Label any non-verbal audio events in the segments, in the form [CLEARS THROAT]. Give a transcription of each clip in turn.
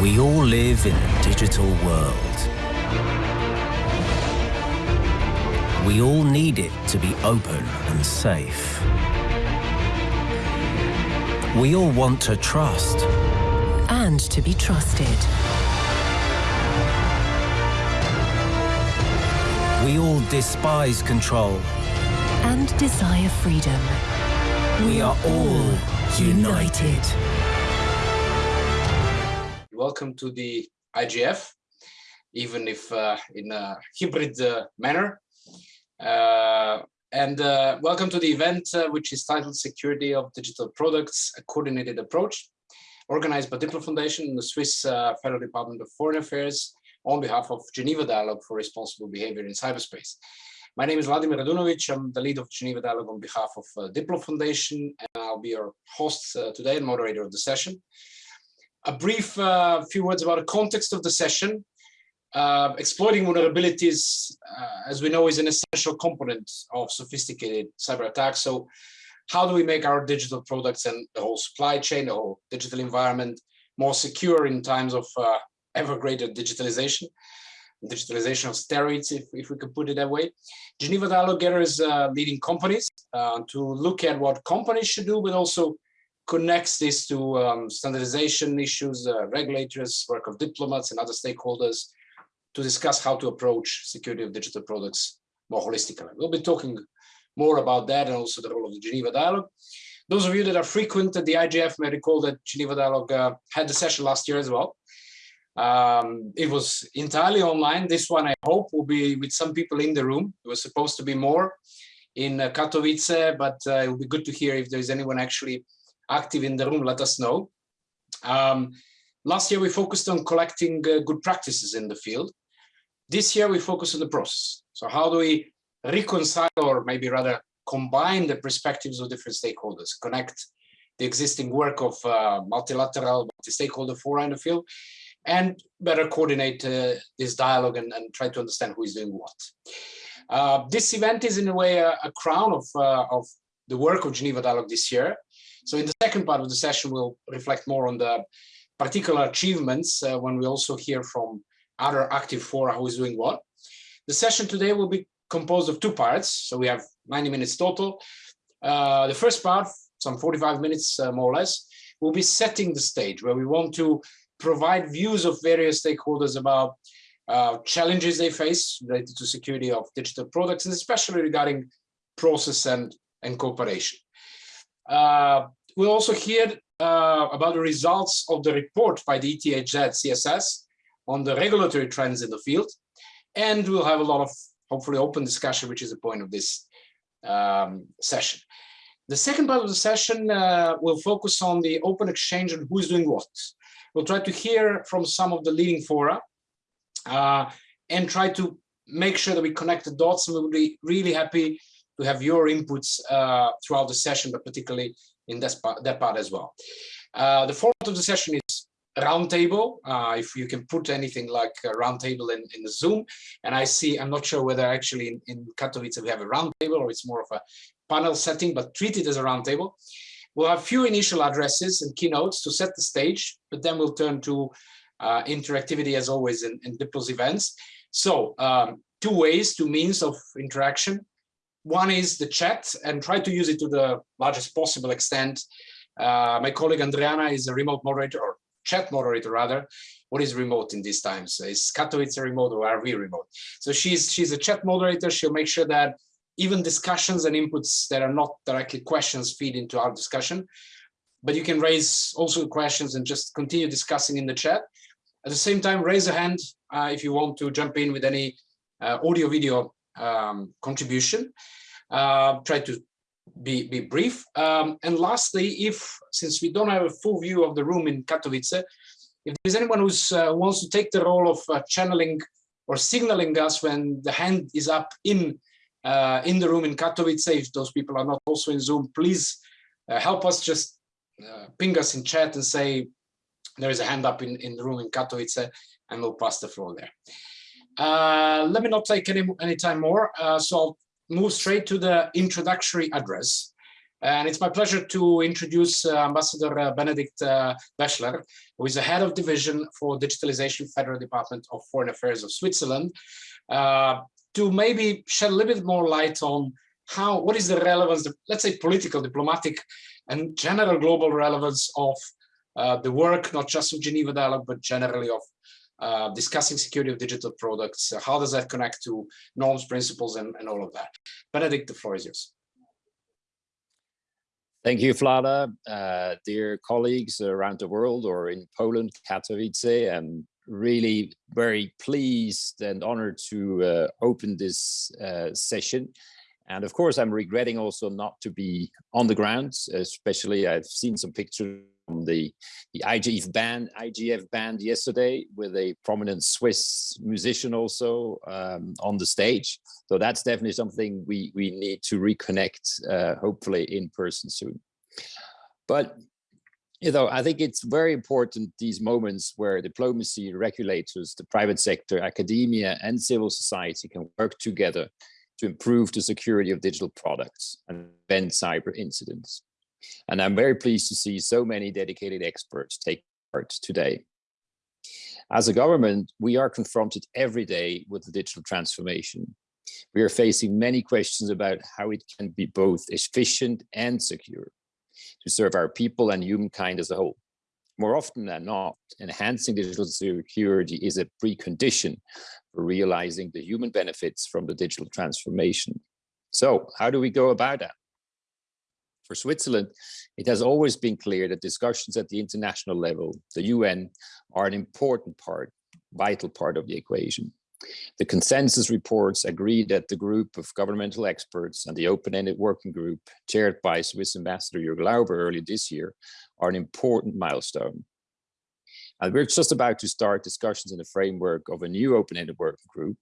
We all live in a digital world. We all need it to be open and safe. We all want to trust. And to be trusted. We all despise control. And desire freedom. We are all united. Welcome to the IGF, even if uh, in a hybrid uh, manner. Uh, and uh, welcome to the event, uh, which is titled Security of Digital Products, a Coordinated Approach, organized by Diplo Foundation and the Swiss uh, Federal Department of Foreign Affairs on behalf of Geneva Dialogue for Responsible Behavior in Cyberspace. My name is Vladimir Radunovic. I'm the lead of Geneva Dialogue on behalf of Diplo Foundation, and I'll be your host today and moderator of the session. A brief uh, few words about the context of the session. Uh, exploiting vulnerabilities, uh, as we know, is an essential component of sophisticated cyber attacks. So how do we make our digital products and the whole supply chain, the whole digital environment more secure in times of uh, ever greater digitalization? digitalization of steroids, if, if we could put it that way. Geneva Dialogue gathers uh, leading companies uh, to look at what companies should do, but also connects this to um, standardization issues, uh, regulators, work of diplomats and other stakeholders to discuss how to approach security of digital products more holistically. We'll be talking more about that and also the role of the Geneva Dialogue. Those of you that are frequent at the IGF may recall that Geneva Dialogue uh, had the session last year as well. Um, it was entirely online. This one, I hope, will be with some people in the room. It was supposed to be more in uh, Katowice, but uh, it will be good to hear if there's anyone actually active in the room, let us know. Um, last year, we focused on collecting uh, good practices in the field. This year, we focus on the process. So how do we reconcile or maybe rather combine the perspectives of different stakeholders, connect the existing work of uh, multilateral, multi-stakeholder fora in the field and better coordinate uh, this dialogue and, and, try to understand who is doing what. Uh, this event is in a way a, a crown of, uh, of the work of Geneva Dialogue this year. So in the second part of the session, we'll reflect more on the particular achievements uh, when we also hear from other active fora who is doing what. The session today will be composed of two parts. So we have 90 minutes total. Uh, the first part, some 45 minutes uh, more or less, will be setting the stage where we want to provide views of various stakeholders about uh, challenges they face related to security of digital products, and especially regarding process and, and cooperation. Uh, we'll also hear uh, about the results of the report by the ETHZ CSS on the regulatory trends in the field. And we'll have a lot of hopefully open discussion, which is the point of this um, session. The second part of the session uh, will focus on the open exchange and who's doing what. We'll try to hear from some of the leading fora uh, and try to make sure that we connect the dots. And we'll be really happy to have your inputs uh, throughout the session, but particularly in that part, that part as well. Uh, the format of the session is roundtable, uh, if you can put anything like a roundtable in, in the Zoom. And I see, I'm not sure whether actually in, in Katowice we have a roundtable or it's more of a panel setting, but treat it as a roundtable. We'll have few initial addresses and keynotes to set the stage, but then we'll turn to uh, interactivity as always in, in Diplo's events. So um, two ways, two means of interaction. One is the chat and try to use it to the largest possible extent. Uh, my colleague Andriana is a remote moderator or chat moderator rather. What is remote in these times? Is Katowice remote or are we remote? So she's she's a chat moderator. She'll make sure that even discussions and inputs that are not directly questions feed into our discussion. But you can raise also questions and just continue discussing in the chat. At the same time, raise a hand uh, if you want to jump in with any uh, audio video um, contribution. Uh, try to be, be brief. Um, and lastly, if, since we don't have a full view of the room in Katowice, if there's anyone who uh, wants to take the role of uh, channeling or signaling us when the hand is up in uh, in the room in Katowice. If those people are not also in Zoom, please uh, help us just uh, ping us in chat and say there is a hand up in, in the room in Katowice and we'll pass the floor there. Uh, let me not take any, any time more. Uh, so I'll move straight to the introductory address. And it's my pleasure to introduce uh, Ambassador uh, Benedikt uh, who is the head of division for digitalization Federal Department of Foreign Affairs of Switzerland, uh, to maybe shed a little bit more light on how, what is the relevance, let's say political, diplomatic, and general global relevance of the work, not just of Geneva Dialogue, but generally of uh, discussing security of digital products. Uh, how does that connect to norms, principles, and, and all of that? Benedikt, the floor is yours. Thank you, Vlada. Uh, dear colleagues around the world or in Poland, Katowice, I'm really very pleased and honored to uh, open this uh, session. And of course, I'm regretting also not to be on the ground, especially I've seen some pictures the, the IGF band, IGF band yesterday with a prominent Swiss musician also um, on the stage. So that's definitely something we, we need to reconnect, uh, hopefully in person soon. But you know, I think it's very important these moments where diplomacy, regulators, the private sector, academia, and civil society can work together to improve the security of digital products and prevent cyber incidents. And I'm very pleased to see so many dedicated experts take part today. As a government, we are confronted every day with the digital transformation. We are facing many questions about how it can be both efficient and secure to serve our people and humankind as a whole. More often than not, enhancing digital security is a precondition for realizing the human benefits from the digital transformation. So how do we go about that? For Switzerland, it has always been clear that discussions at the international level, the UN, are an important part, vital part of the equation. The consensus reports agree that the group of governmental experts and the open-ended working group chaired by Swiss Ambassador Jörg Lauber earlier this year are an important milestone. And we're just about to start discussions in the framework of a new open-ended working group,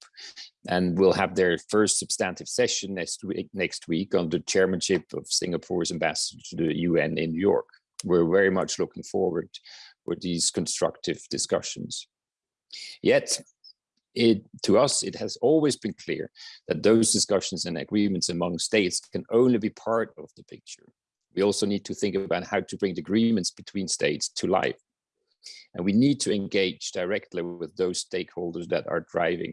and we'll have their first substantive session next week, next week under chairmanship of Singapore's ambassador to the UN in New York. We're very much looking forward for these constructive discussions. Yet, it, to us, it has always been clear that those discussions and agreements among states can only be part of the picture. We also need to think about how to bring the agreements between states to life. And we need to engage directly with those stakeholders that are driving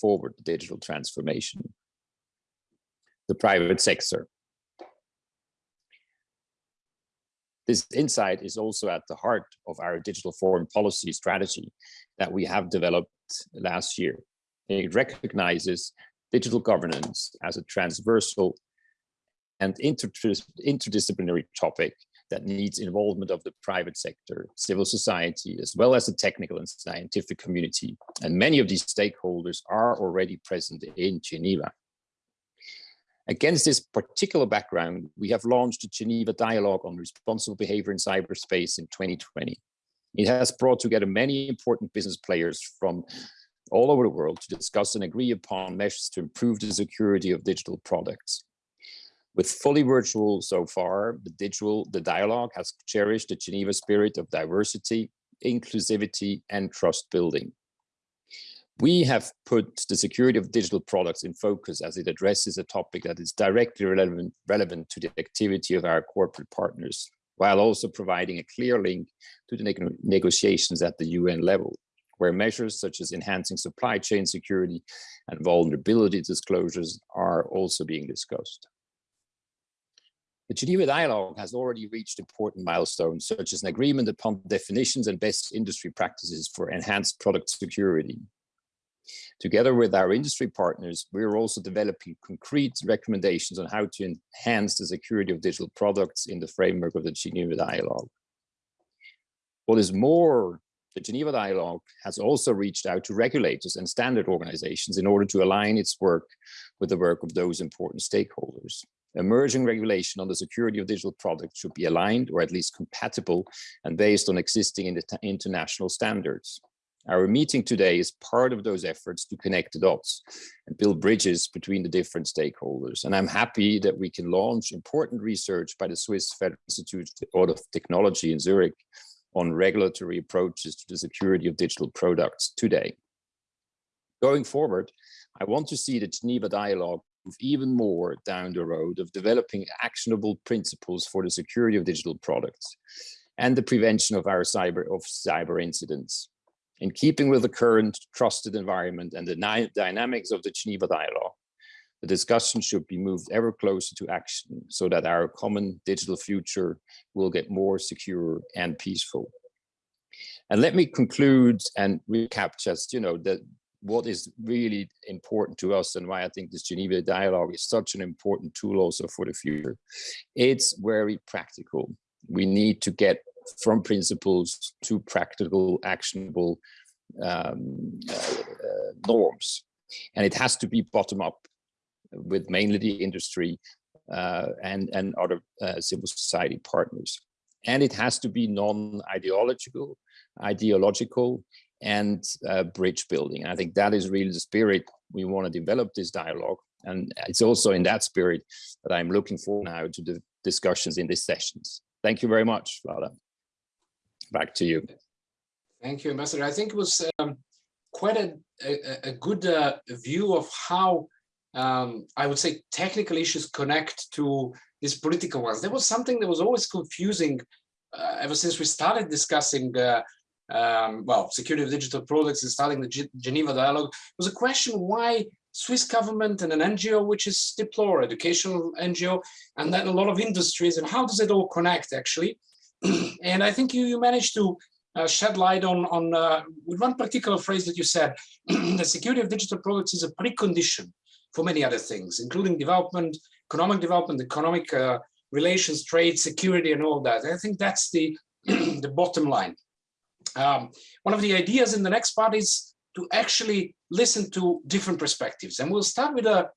forward the digital transformation. The private sector. This insight is also at the heart of our digital foreign policy strategy that we have developed last year. It recognizes digital governance as a transversal and interdisciplinary topic that needs involvement of the private sector, civil society, as well as the technical and scientific community. And many of these stakeholders are already present in Geneva. Against this particular background, we have launched the Geneva Dialogue on Responsible Behavior in Cyberspace in 2020. It has brought together many important business players from all over the world to discuss and agree upon measures to improve the security of digital products. With fully virtual so far, the digital, the dialogue has cherished the Geneva spirit of diversity, inclusivity, and trust building. We have put the security of digital products in focus as it addresses a topic that is directly relevant, relevant to the activity of our corporate partners, while also providing a clear link to the neg negotiations at the UN level, where measures such as enhancing supply chain security and vulnerability disclosures are also being discussed. The Geneva Dialogue has already reached important milestones, such as an agreement upon definitions and best industry practices for enhanced product security. Together with our industry partners, we are also developing concrete recommendations on how to enhance the security of digital products in the framework of the Geneva Dialogue. What is more, the Geneva Dialogue has also reached out to regulators and standard organizations in order to align its work with the work of those important stakeholders. Emerging regulation on the security of digital products should be aligned or at least compatible and based on existing international standards. Our meeting today is part of those efforts to connect the dots and build bridges between the different stakeholders. And I'm happy that we can launch important research by the Swiss Federal Institute of Technology in Zurich on regulatory approaches to the security of digital products today. Going forward, I want to see the Geneva Dialogue even more down the road of developing actionable principles for the security of digital products and the prevention of our cyber of cyber incidents. In keeping with the current trusted environment and the dynamics of the Geneva Dialogue, the discussion should be moved ever closer to action so that our common digital future will get more secure and peaceful. And let me conclude and recap just, you know, that what is really important to us and why I think this Geneva dialogue is such an important tool also for the future. It's very practical. We need to get from principles to practical, actionable um, uh, uh, norms. And it has to be bottom up with mainly the industry uh, and, and other uh, civil society partners. And it has to be non-ideological, ideological, and uh, bridge building. And I think that is really the spirit we want to develop this dialogue. And it's also in that spirit that I'm looking for now to the discussions in these sessions. Thank you very much, Vlada. Back to you. Thank you, Ambassador. I think it was um, quite a, a, a good uh, view of how um, I would say technical issues connect to these political ones. There was something that was always confusing uh, ever since we started discussing, uh, um, well, security of digital products and starting the G Geneva dialogue, was a question why Swiss government and an NGO, which is Diplo, educational NGO, and then a lot of industries, and how does it all connect actually? [CLEARS THROAT] and I think you, you managed to uh, shed light on, on uh, with one particular phrase that you said, [CLEARS THROAT] the security of digital products is a precondition for many other things, including development, economic development, economic uh, relations, trade, security, and all that. I think that's the, [CLEARS THROAT] the bottom line. Um, one of the ideas in the next part is to actually listen to different perspectives. And we'll start with a,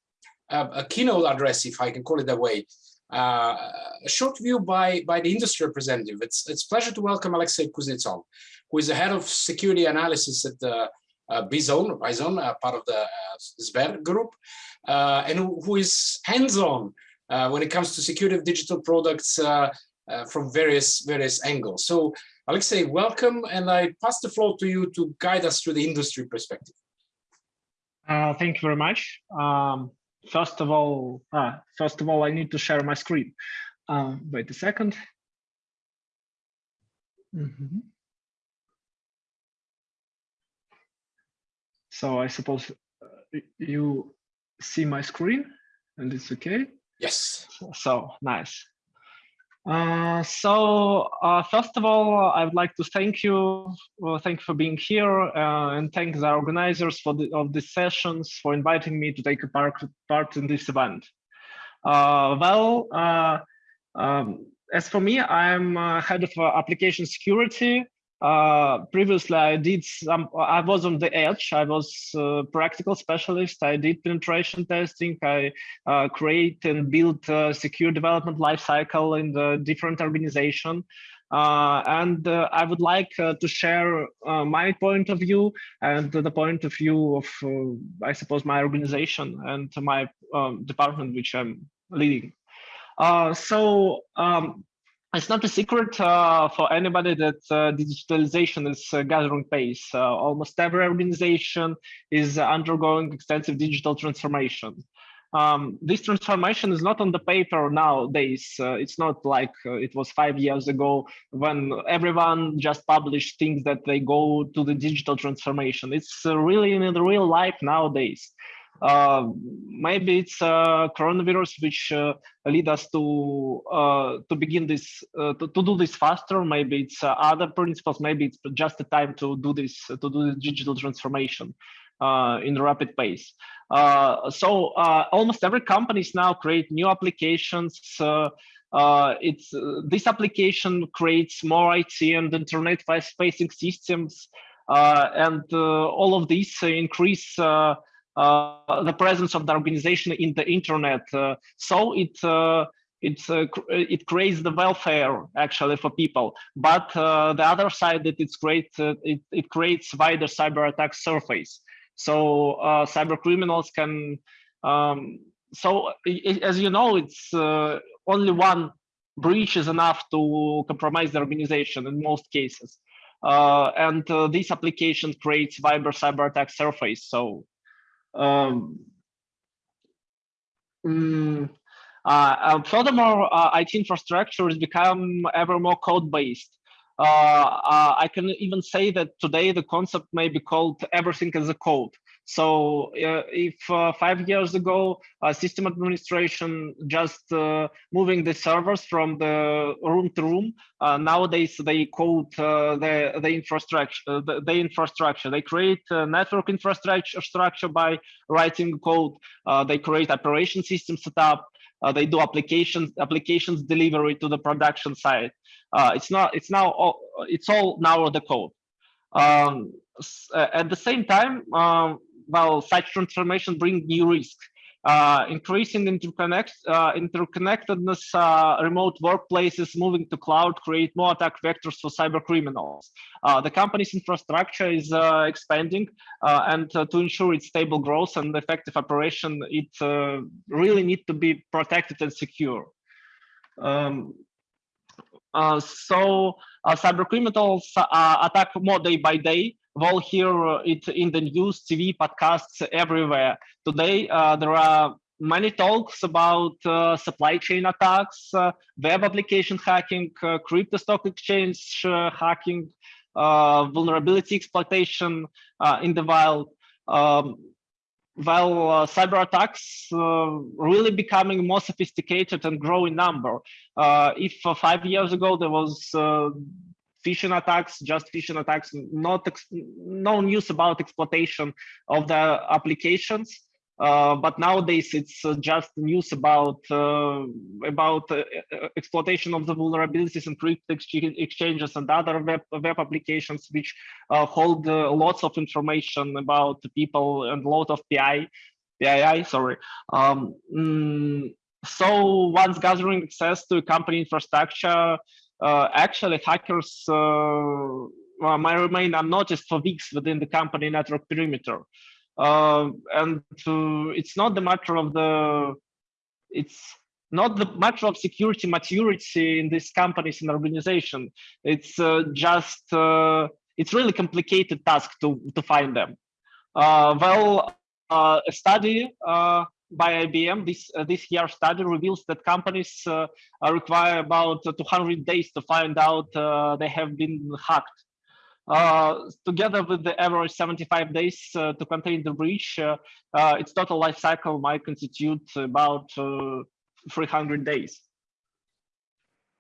a, a keynote address, if I can call it that way, uh, a short view by, by the industry representative. It's, it's pleasure to welcome Alexei Kuznetsov, who is the head of security analysis at the uh, Bizone, Bizone uh, part of the uh, Sber group, uh, and who, is hands-on uh, when it comes to security of digital products uh, from various various angles. So Alexei, welcome, and I pass the floor to you to guide us through the industry perspective. thank you very much. Um, first of all, first of all, I need to share my screen. wait a second. Mm -hmm. So I suppose uh, you see my screen and it's okay? Yes. So nice. Uh, so uh, first of all, I would like to thank you, well, thank you for being here, uh, and thank the organizers for the, of these sessions for inviting me to take part, part in this event. Uh, well, uh, um, as for me, I'm head of application security uh, previously, I did some, I was on the edge. I was a practical specialist. I did penetration testing. I uh, create and build a secure development lifecycle in the different organization. Uh, and uh, I would like uh, to share uh, my point of view and the point of view of, uh, I suppose, my organization and my um, department, which I'm leading. Uh, so um, it's not a secret uh, for anybody that uh, digitalization is uh, gathering pace. Uh, almost every organization is undergoing extensive digital transformation. Um, this transformation is not on the paper nowadays. Uh, it's not like uh, it was five years ago when everyone just published things that they go to the digital transformation. It's really in the real life nowadays. Uh, maybe it's uh, coronavirus which uh, lead us to uh, to begin this uh, to, to do this faster. Maybe it's uh, other principles. Maybe it's just the time to do this to do the digital transformation in rapid pace. so almost every companies now create new applications. it's this application creates more IT and internet facing systems, and all of these increase uh, the presence of the organization in the internet. Uh, so it uh, it it creates the welfare actually for people. But the other side that it's great, it it creates wider cyber attack surface. So cyber criminals can. Um, so it, as you know, it's only one breach is enough to compromise the organization in most cases. Uh, and uh, this application creates cyber cyber attack surface. So um, Mm, uh, furthermore, IT infrastructure has become ever more code-based. I can even say that today the concept may be called everything as a code. So uh, if uh, five years ago, uh, system administration just uh, moving the servers from the room to room, uh, nowadays they code uh, the, the infrastructure, the, the, infrastructure. They create network infrastructure structure by writing code. they create operation system setup. they do applications applications delivery to the production side. it's not. It's now. All, it's all now the code. Um, at the same time, um, well, such transformation bring new risks. Uh, increasing interconnect, uh, interconnectedness, uh, remote workplaces moving to cloud create more attack vectors for cyber criminals. Uh, the company's infrastructure is uh, expanding uh, and to ensure its stable growth and effective operation, it really need to be protected and secure. Um, so cyber criminals attack more day by day we'll hear it in the news, TV, podcasts everywhere. Today, uh, there are many talks about uh, supply chain attacks, uh, web application hacking, uh, crypto stock exchange uh, hacking, uh, vulnerability exploitation in the wild. Um, while cyber attacks really becoming more sophisticated and growing number. if five years ago there was phishing attacks, just phishing attacks, not no news about exploitation of the applications. Uh, but nowadays it's uh, just news about uh, about uh, uh, exploitation of the vulnerabilities in crypto exchanges and other web web applications which uh, hold lots of information about people and a lot of PI, PII. Sorry. Um, mm, so once gathering access to company infrastructure, uh, actually hackers uh, might remain unnoticed for weeks within the company network perimeter. Uh, and it's not the matter of the, it's not the matter of security maturity in these companies and organization. It's uh, just, uh, it's really complicated task to, to find them. Uh, well, a study by IBM, this uh, this year study reveals that companies uh, require about 200 days to find out uh, they have been hacked. Uh, together with the average 75 days uh, to contain the breach, its total life cycle might constitute about 300 days.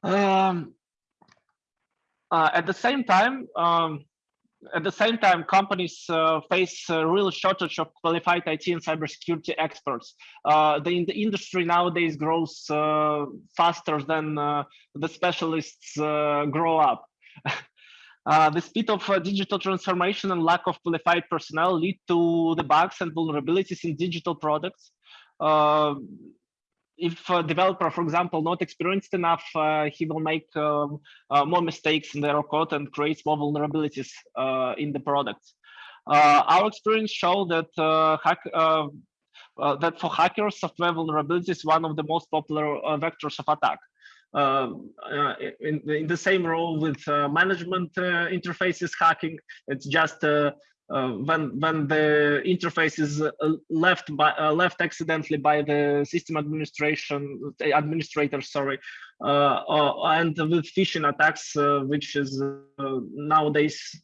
Um, at the same time, um, at the same time, companies uh, face a real shortage of qualified IT and cybersecurity experts. Uh, the, the industry nowadays grows uh, faster than uh, the specialists uh, grow up. [LAUGHS] Uh, the speed of digital transformation and lack of qualified personnel lead to the bugs and vulnerabilities in digital products if a developer, for example, not experienced enough, uh, he will make um, uh, more mistakes in their code and creates more vulnerabilities uh, in the product. Uh, our experience show that uh, hack, uh, that for hackers, software vulnerability is one of the most popular vectors of attack. In, in, the same role with management interfaces hacking, it's just uh, when when the interface is uh, left by uh, left accidentally by the system administration administrator sorry uh, uh, and with phishing attacks uh, which is nowadays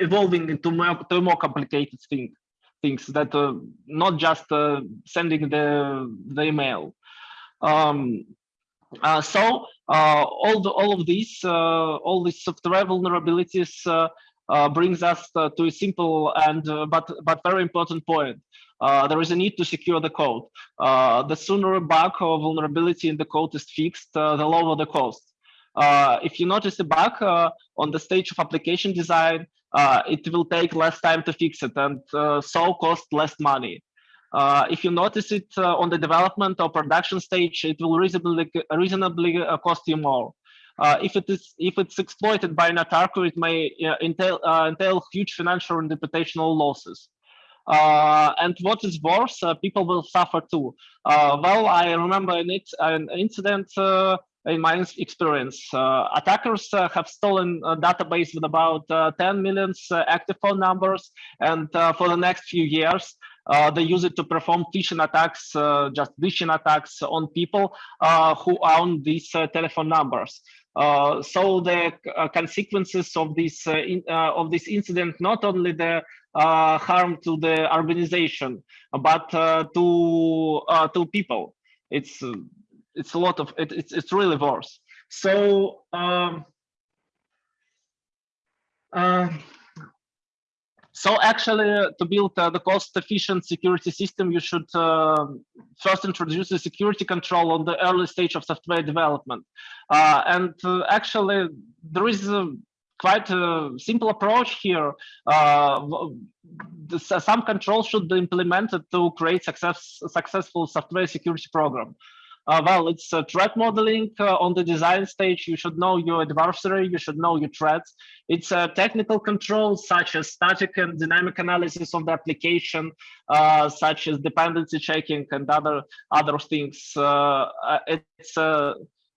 evolving into more, to more complicated thing, things that not just sending the the email. Um, uh, so uh, all the all of these uh, all these software vulnerabilities brings us to a simple and but but very important point. there is a need to secure the code. the sooner a bug or vulnerability in the code is fixed, the lower the cost. Uh, if you notice a bug uh, on the stage of application design, uh, it will take less time to fix it and so cost less money. Uh, if you notice it uh, on the development or production stage, it will reasonably reasonably uh, cost you more. Uh, if it is if it's exploited by an attacker, it may uh, entail entail huge financial and reputational losses. and what is worse, people will suffer too. well, I remember an, an incident in my experience. Uh, attackers uh, have stolen a database with about uh, 10 million active phone numbers. And for the next few years, uh, they use it to perform phishing attacks, uh, just phishing attacks on people uh, who own these uh, telephone numbers. Uh, so the uh, consequences of this in, of this incident not only the harm to the organization, but to to people. It's it's a lot of it, it's it's really worse. So. Um, uh, so actually, uh, to build uh, the cost-efficient security system, you should uh, first introduce the security control on the early stage of software development. Uh, and uh, actually, there is a quite a simple approach here. some control should be implemented to create success, successful software security program. Uh, well, it's uh, threat modeling uh, on the design stage. You should know your adversary, you should know your threats. It's uh, technical controls such as static and dynamic analysis of the application, uh, such as dependency checking and other other things. Uh, it's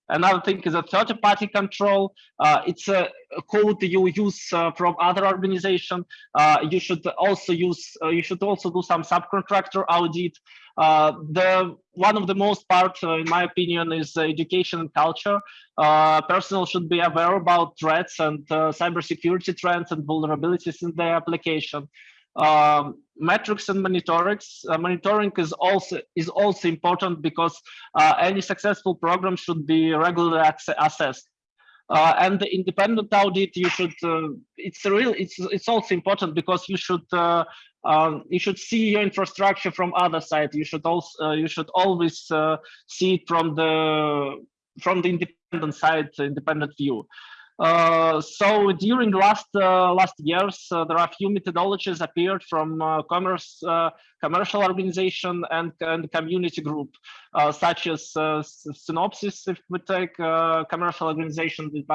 Another thing is a third-party control. Uh, it's a code you use uh, from other organization. Uh, you should also use. you should also do some subcontractor audit. Uh, the one of the most part, uh, in my opinion, is education and culture. Uh, personnel should be aware about threats and cybersecurity trends and vulnerabilities in their application. Um, metrics and monitoring. Uh, monitoring is also is also important because uh, any successful program should be regularly assessed. Uh, and the independent audit, you should. it's real. It's it's also important because you should um, you should see your infrastructure from other side. You should also uh, you should always uh, see it from the from the independent side, independent view. Uh, so during last uh, last years, uh, there are a few methodologies appeared from uh, commerce, commercial organization and, and community group, such as Synopsys, if we take commercial organization, we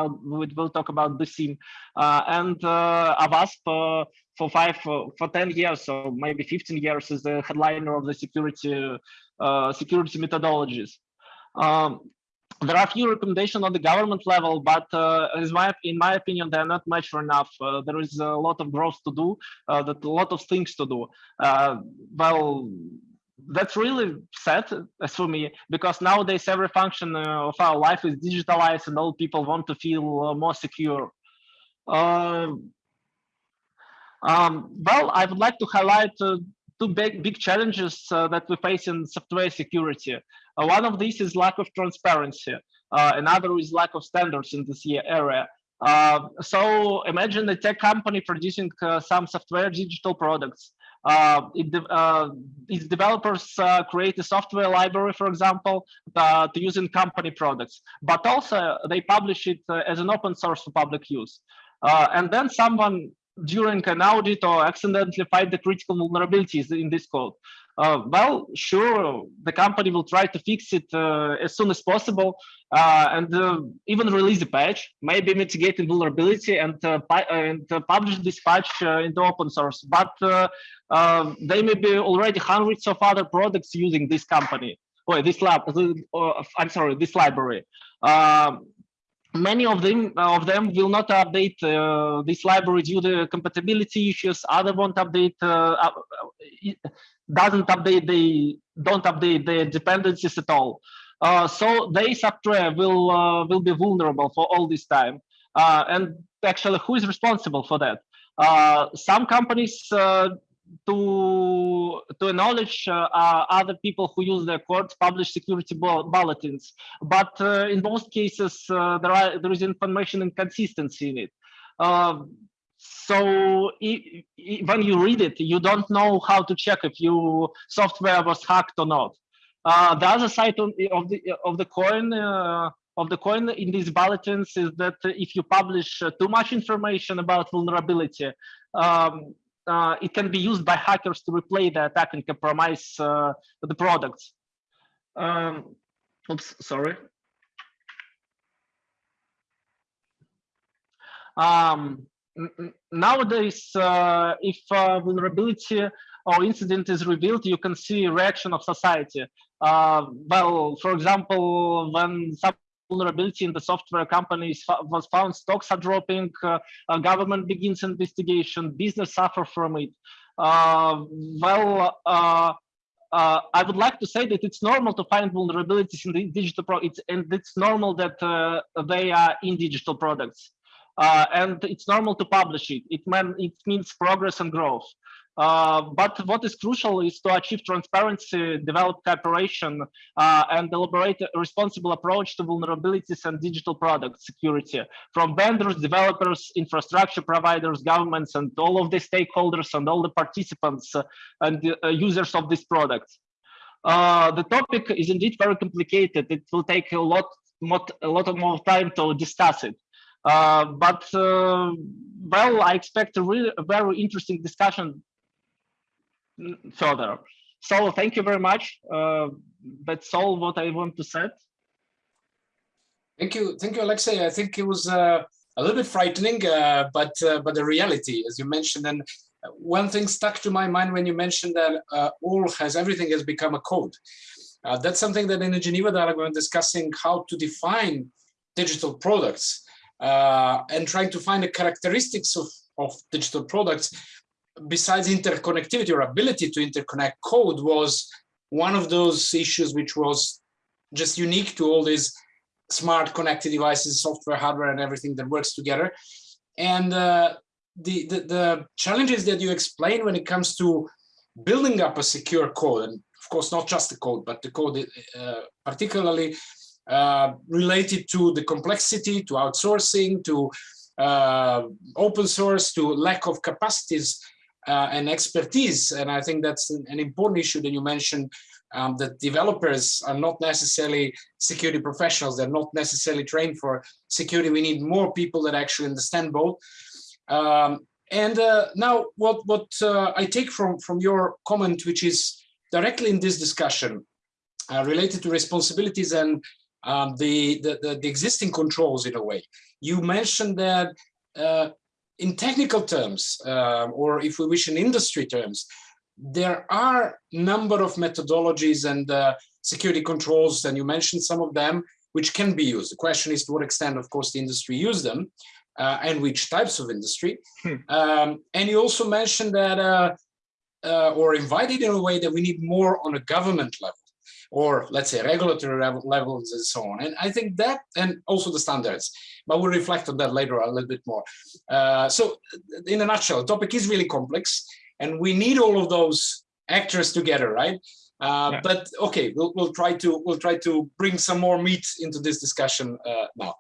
will talk about the BSIMM, and OWASP for five, for 10 years, or maybe 15 years is the headliner of the security security methodologies. Um, there are a few recommendations on the government level, but uh, my, in my opinion, they're not mature enough. Uh, there is a lot of growth to do, uh, that a lot of things to do. Uh, well, that's really sad as for me because nowadays every function uh, of our life is digitalized and all people want to feel uh, more secure. Um, well, I would like to highlight two big, big challenges that we face in software security. Uh, one of these is lack of transparency. Uh, another is lack of standards in this area. Uh, so imagine a tech company producing uh, some software digital products. Uh, it, its developers create a software library, for example, to use in company products, but also they publish it as an open source for public use. and then someone during an audit or accidentally find the critical vulnerabilities in this code. Uh, well, sure, the company will try to fix it uh, as soon as possible uh, and uh, even release a patch, maybe mitigate vulnerability and, uh, and publish this patch into open source. But they may be already hundreds of other products using this company or this lab. I'm sorry, this library. Um, many of them of them will not update uh, this library due to compatibility issues. Other won't update uh, uh doesn't update they don't update their dependencies at all. Uh, so the software will uh, will be vulnerable for all this time. Uh, and actually who is responsible for that? Some companies to to acknowledge uh, uh, other people who use their courts publish security bulletins. But uh, in most cases uh, there are there is information inconsistency in it. Um, so when you read it you don't know how to check if your software was hacked or not. Uh, the other side of the of the coin uh, of the coin in these bulletins is that if you publish too much information about vulnerability um, uh, it can be used by hackers to replay the attack and compromise uh, the products. Um, oops, sorry. Um, nowadays, uh, if uh, vulnerability or incident is revealed, you can see reaction of society. Uh, well, for example, when some vulnerability in the software companies was found, stocks are dropping, uh, uh, government begins investigation, business suffer from it. Uh, well, uh, uh, I would like to say that it's normal to find vulnerabilities in the digital products, and it's normal that uh, they are in digital products. And it's normal to publish it. It, man, it means progress and growth. Uh, but what is crucial is to achieve transparency, develop cooperation, uh, and elaborate a responsible approach to vulnerabilities and digital product security from vendors, developers, infrastructure providers, governments, and all of the stakeholders and all the participants uh, and users of this product. Uh, the topic is indeed very complicated. It will take a lot, a lot more time to discuss it. Uh, but uh, well, I expect a really a very interesting discussion further. So thank you very much. Uh, that's all what I want to say. Thank you, thank you, Alexei. I think it was uh, a little bit frightening, uh, but uh, but the reality, as you mentioned, and one thing stuck to my mind when you mentioned that uh, all has everything has become a code. Uh, that's something that in the Geneva dialogue we're discussing how to define digital products and trying to find the characteristics of of digital products besides interconnectivity or ability to interconnect code was one of those issues which was just unique to all these smart connected devices, software, hardware, and everything that works together. And uh, the, the, the challenges that you explain when it comes to building up a secure code, and of course, not just the code, but the code uh, particularly uh, related to the complexity, to outsourcing, to uh, open source, to lack of capacities uh, and expertise. And I think that's an, an important issue that you mentioned, um, that developers are not necessarily security professionals. They're not necessarily trained for security. We need more people that actually understand both. Um, and uh, now what, what uh, I take from, from your comment, which is directly in this discussion uh, related to responsibilities and um, the, the, the, the, existing controls in a way. You mentioned that uh, in technical terms, uh, or if we wish in industry terms, there are a number of methodologies and uh, security controls, and you mentioned some of them, which can be used. The question is to what extent, of course, the industry use them, uh, and which types of industry. Hmm. Um, and you also mentioned that, uh, uh, or invited in a way that we need more on a government level or let's say regulatory levels and so on. And I think that, and also the standards, but we'll reflect on that later a little bit more. Uh, so in a nutshell, the topic is really complex and we need all of those actors together, right? Uh, yeah. But okay, we'll, we'll try to we'll try to bring some more meat into this discussion uh, now.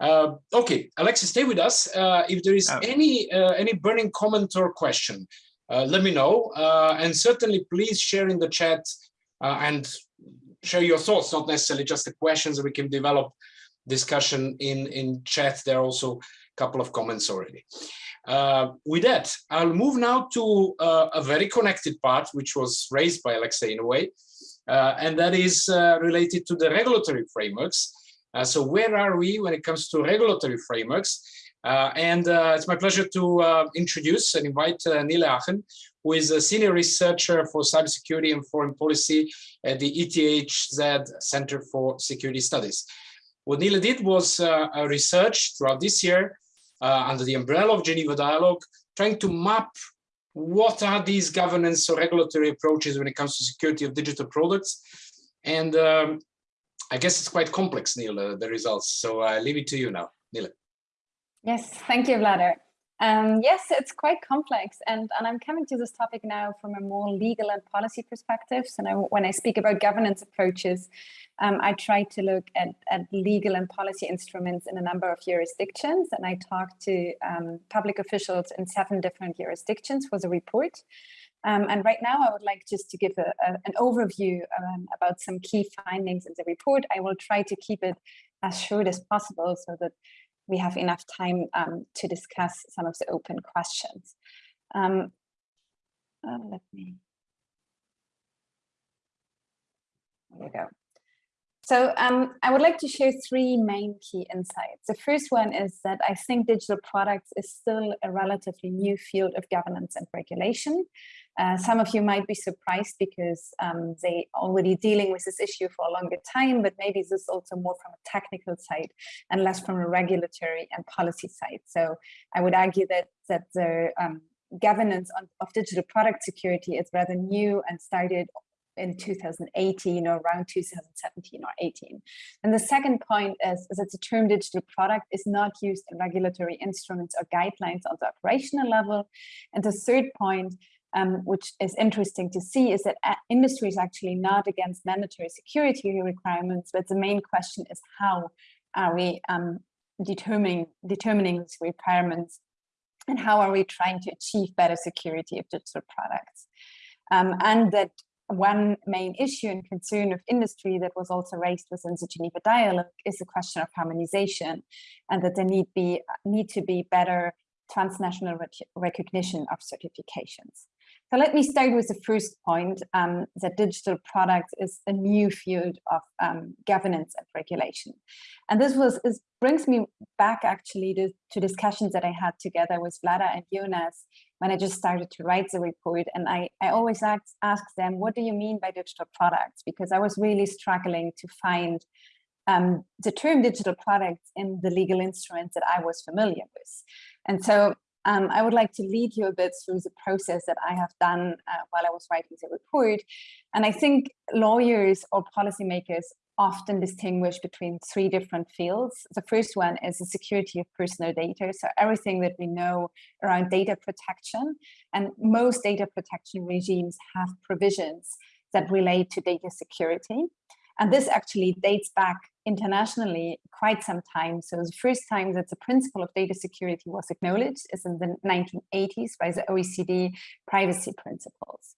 Uh, okay, Alexei, stay with us. Uh, if there is oh. any uh, any burning comment or question, uh, let me know. and certainly, please share in the chat uh, and share your thoughts, not necessarily just the questions. We can develop discussion in, in chat. There are also a couple of comments already. Uh, with that, I'll move now to uh, a very connected part, which was raised by Alexei in a way, uh, and that is uh, related to the regulatory frameworks. Uh, so where are we when it comes to regulatory frameworks? Uh, and it's my pleasure to introduce and invite Nele Achten, who is a senior researcher for cybersecurity and foreign policy at the ETHZ Center for Security Studies. What Nele did was uh, a research throughout this year uh, under the umbrella of Geneva Dialogue, trying to map what are these governance or regulatory approaches when it comes to security of digital products. And um, I guess it's quite complex, Nele, uh, the results. So I leave it to you now, Nele. Yes, thank you, Vlado. Um, yes, it's quite complex. And, and I'm coming to this topic now from a more legal and policy perspective. So now when I speak about governance approaches, um, I try to look at, at legal and policy instruments in a number of jurisdictions. And I talked to um, public officials in seven different jurisdictions for the report. Um, and right now, I would like just to give a, a, an overview um, about some key findings in the report. I will try to keep it as short as possible so that we have enough time um, to discuss some of the open questions. Um, uh, let me, there you go. So um, I would like to share three main key insights. The first one is that I think digital products is still a relatively new field of governance and regulation. Uh, some of you might be surprised because um, they already dealing with this issue for a longer time, but maybe this is also more from a technical side and less from a regulatory and policy side. So I would argue that that the um, governance on, of digital product security is rather new and started in 2018 or around 2017 or 18. And the second point is, is that the term digital product is not used in regulatory instruments or guidelines on the operational level. And the third point, um, which is interesting to see, is that uh, industry is actually not against mandatory security requirements, but the main question is how are we um, determining, determining these requirements and how are we trying to achieve better security of digital products. Um, and that one main issue and concern of industry that was also raised within the Geneva dialogue is the question of harmonization and that there need be need to be better transnational rec recognition of certifications. So let me start with the first point um, that digital products is a new field of um, governance and regulation. And this was is, brings me back actually to, to discussions that I had together with Vlada and Jonas when I just started to write the report. And I, I always ask, ask them, what do you mean by digital products? Because I was really struggling to find um, the term digital products in the legal instruments that I was familiar with. And so um, I would like to lead you a bit through the process that I have done uh, while I was writing the report. And I think lawyers or policymakers often distinguish between three different fields. The first one is the security of personal data. So everything that we know around data protection and most data protection regimes have provisions that relate to data security. And this actually dates back internationally quite some time. So the first time that the principle of data security was acknowledged is in the 1980s by the OECD privacy principles.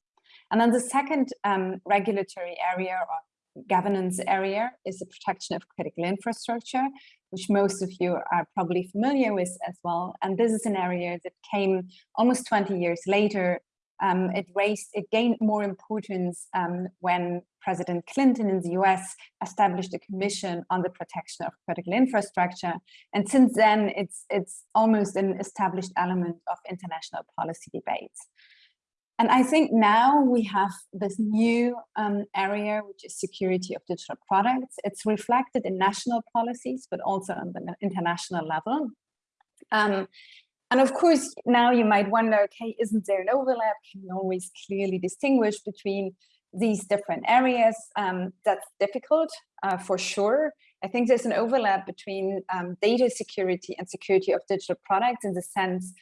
And then the second um, regulatory area or governance area is the protection of critical infrastructure, which most of you are probably familiar with as well. And this is an area that came almost 20 years later um, it raised, it gained more importance um, when President Clinton in the US established a commission on the protection of critical infrastructure. And since then, it's, it's almost an established element of international policy debates. And I think now we have this new um, area, which is security of digital products. It's reflected in national policies, but also on the international level. Um, and of course, now you might wonder, okay, isn't there an overlap? Can you always clearly distinguish between these different areas? Um, that's difficult uh, for sure. I think there's an overlap between um, data security and security of digital products in the sense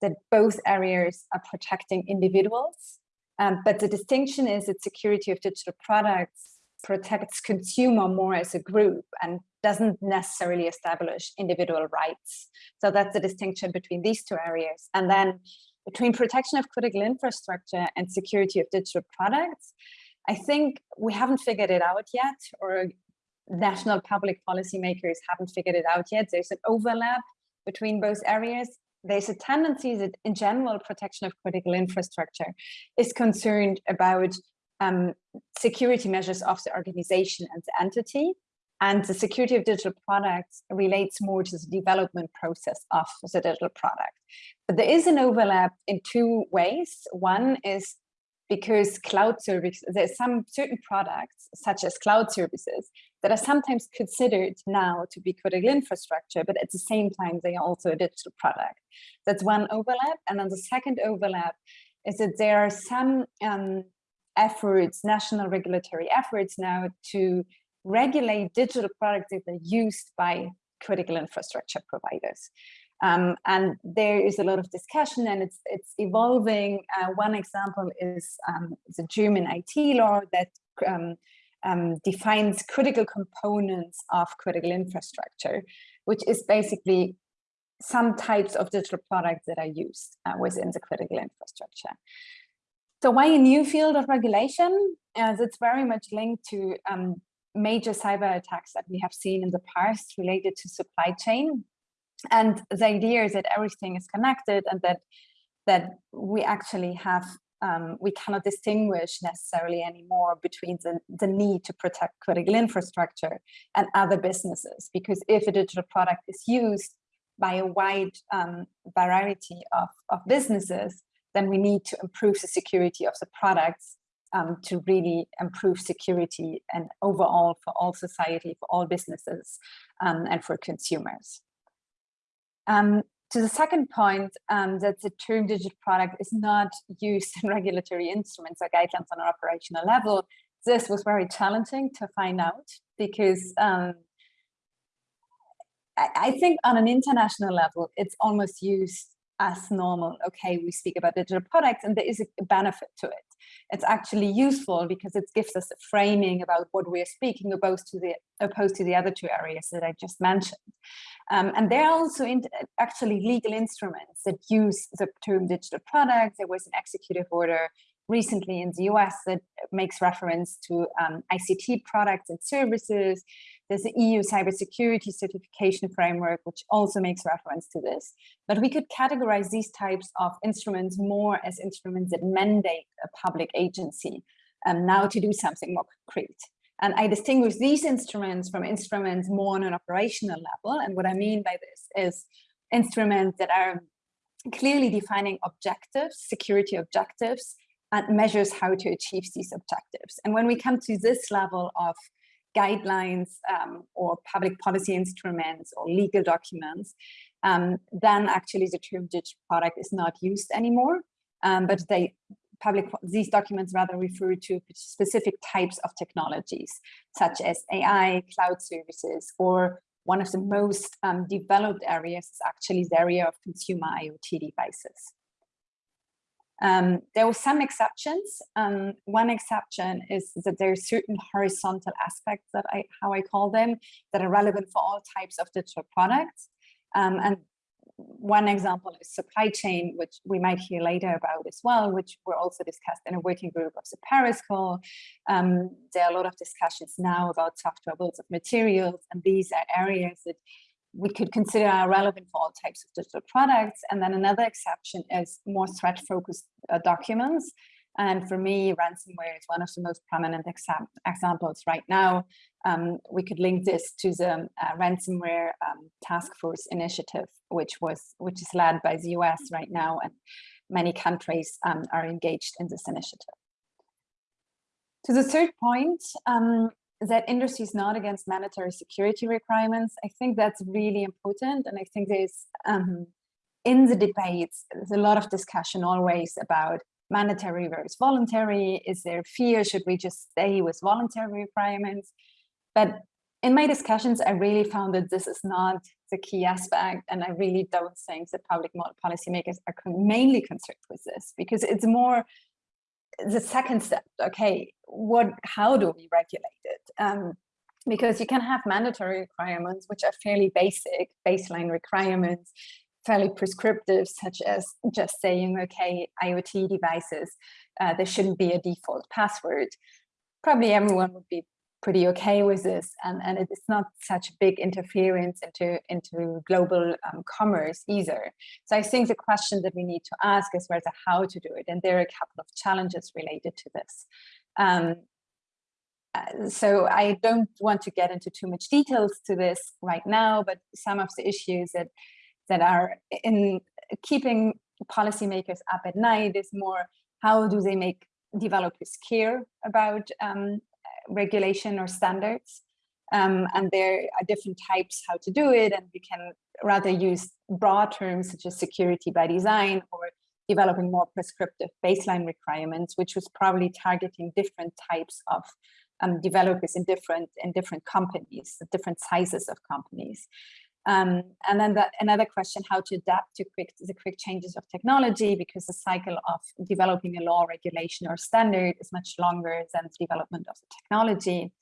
that both areas are protecting individuals. Um, but the distinction is that security of digital products protects consumer more as a group and doesn't necessarily establish individual rights. So that's the distinction between these two areas. And then between protection of critical infrastructure and security of digital products, I think we haven't figured it out yet, or national public policymakers haven't figured it out yet. There's an overlap between both areas. There's a tendency that in general, protection of critical infrastructure is concerned about um, security measures of the organization and the entity. And the security of digital products relates more to the development process of the digital product. But there is an overlap in two ways. One is because cloud services, there's some certain products, such as cloud services, that are sometimes considered now to be critical infrastructure, but at the same time, they are also a digital product. That's one overlap. And then the second overlap is that there are some um, efforts, national regulatory efforts now to regulate digital products that are used by critical infrastructure providers. Um, and there is a lot of discussion and it's it's evolving. Uh, one example is um, the German IT law that um, um, defines critical components of critical infrastructure, which is basically some types of digital products that are used uh, within the critical infrastructure. So why a new field of regulation? As it's very much linked to um, major cyber attacks that we have seen in the past related to supply chain. And the idea is that everything is connected and that that we actually have um, we cannot distinguish necessarily anymore between the, the need to protect critical infrastructure and other businesses. Because if a digital product is used by a wide um, variety of, of businesses, then we need to improve the security of the products um, to really improve security and overall for all society, for all businesses, um, and for consumers. Um, to the second point, um, that the term digital product is not used in [LAUGHS] regulatory instruments or guidelines on an operational level, this was very challenging to find out because um, I, I think on an international level, it's almost used as normal. Okay, we speak about digital products and there is a benefit to it. It's actually useful because it gives us a framing about what we're speaking opposed to the opposed to the other two areas that I just mentioned. Um, and there are also in, actually legal instruments that use the term digital product. There was an executive order recently in the US that makes reference to um, ICT products and services. There's the EU cybersecurity certification framework, which also makes reference to this. But we could categorize these types of instruments more as instruments that mandate a public agency um, now to do something more concrete. And I distinguish these instruments from instruments more on an operational level. And what I mean by this is instruments that are clearly defining objectives, security objectives, and measures how to achieve these objectives. And when we come to this level of guidelines um, or public policy instruments or legal documents, um, then actually the term digital product is not used anymore. Um, but they public these documents rather refer to specific types of technologies, such as AI, cloud services, or one of the most um, developed areas is actually the area of consumer IoT devices. Um, there were some exceptions. Um, one exception is that there are certain horizontal aspects that I, how I call them, that are relevant for all types of digital products. Um, and one example is supply chain, which we might hear later about as well, which were also discussed in a working group of the Paris call. Um, there are a lot of discussions now about software bills of materials, and these are areas that we could consider are relevant for all types of digital products. And then another exception is more threat focused uh, documents. And for me, ransomware is one of the most prominent examples right now. Um, we could link this to the uh, ransomware um, task force initiative, which was which is led by the US right now, and many countries um, are engaged in this initiative. To the third point, um, that industry is not against mandatory security requirements. I think that's really important. And I think there's, um, in the debates, there's a lot of discussion always about mandatory versus voluntary. Is there fear? Should we just stay with voluntary requirements? But in my discussions, I really found that this is not the key aspect. And I really don't think that public policymakers are mainly concerned with this because it's more the second step, okay, what, how do we regulate it? Um, because you can have mandatory requirements, which are fairly basic, baseline requirements, fairly prescriptive, such as just saying, okay, IoT devices, uh, there shouldn't be a default password. Probably everyone would be pretty okay with this and, and it's not such a big interference into, into global um, commerce either. So I think the question that we need to ask is whether how to do it. And there are a couple of challenges related to this. Um, so I don't want to get into too much details to this right now, but some of the issues that that are in keeping policymakers up at night is more how do they make developers care about um, regulation or standards. Um, and there are different types how to do it. And we can rather use broad terms such as security by design or developing more prescriptive baseline requirements, which was probably targeting different types of um, developers in different in different companies, different sizes of companies. Um, and then that, another question, how to adapt to quick, the quick changes of technology, because the cycle of developing a law, regulation, or standard is much longer than the development of the technology.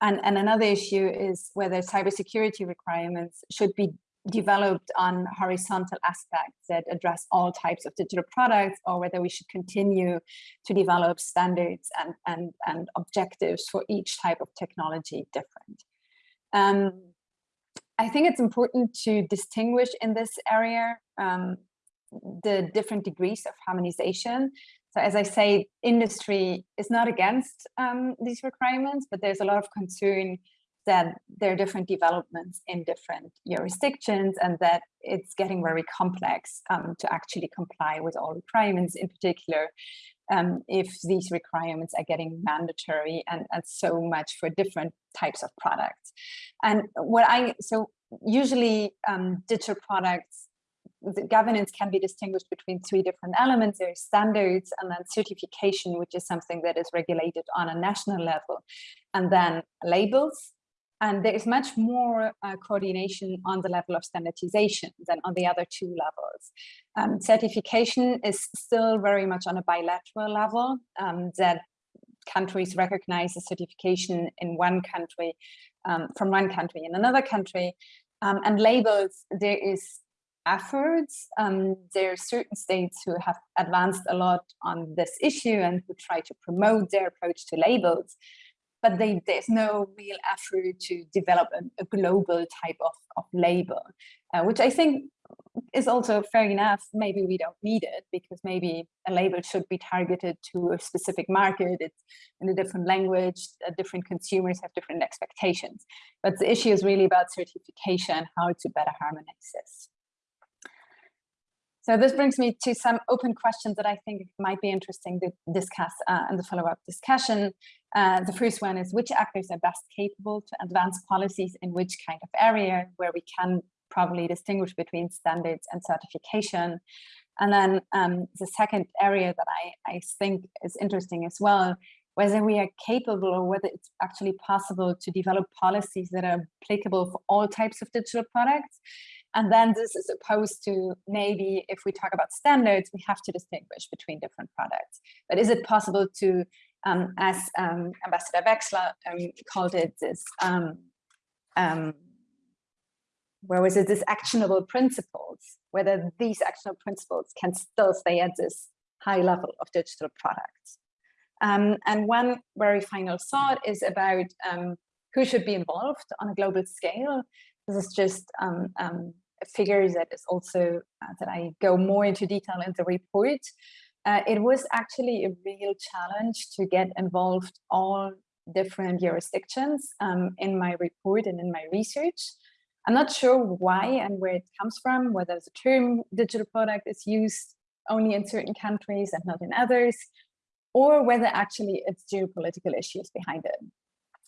And, and another issue is whether cybersecurity requirements should be developed on horizontal aspects that address all types of digital products or whether we should continue to develop standards and, and, and objectives for each type of technology different. Um, I think it's important to distinguish in this area um, the different degrees of harmonization. So as I say, industry is not against um, these requirements, but there's a lot of concern that there are different developments in different jurisdictions and that it's getting very complex um, to actually comply with all requirements, in particular, um, if these requirements are getting mandatory and, and so much for different types of products. And what I, so usually um, digital products the governance can be distinguished between three different elements. There's standards and then certification, which is something that is regulated on a national level, and then labels. And there is much more uh, coordination on the level of standardization than on the other two levels. Um, certification is still very much on a bilateral level um, that countries recognize a certification in one country um, from one country in another country. Um, and labels, there is efforts. Um, there are certain states who have advanced a lot on this issue and who try to promote their approach to labels, but they, there's no real effort to develop a, a global type of, of label, uh, which I think is also fair enough. Maybe we don't need it because maybe a label should be targeted to a specific market. It's in a different language, uh, different consumers have different expectations. But the issue is really about certification, how to better harmonize this. So this brings me to some open questions that I think might be interesting to discuss uh, in the follow-up discussion. Uh, the first one is which actors are best capable to advance policies in which kind of area where we can probably distinguish between standards and certification. And then um, the second area that I, I think is interesting as well, whether we are capable or whether it's actually possible to develop policies that are applicable for all types of digital products and then this is opposed to maybe if we talk about standards, we have to distinguish between different products. But is it possible to, um, as um, Ambassador Wexler um, called it, this, um, um, where was it, this actionable principles, whether these actionable principles can still stay at this high level of digital products. Um, and one very final thought is about who should be involved on a global scale. This is just um, um, a figure that is also uh, that I go more into detail in the report. Uh, it was actually a real challenge to get involved all different jurisdictions um, in my report and in my research. I'm not sure why and where it comes from, whether the term digital product is used only in certain countries and not in others, or whether actually it's geopolitical issues behind it.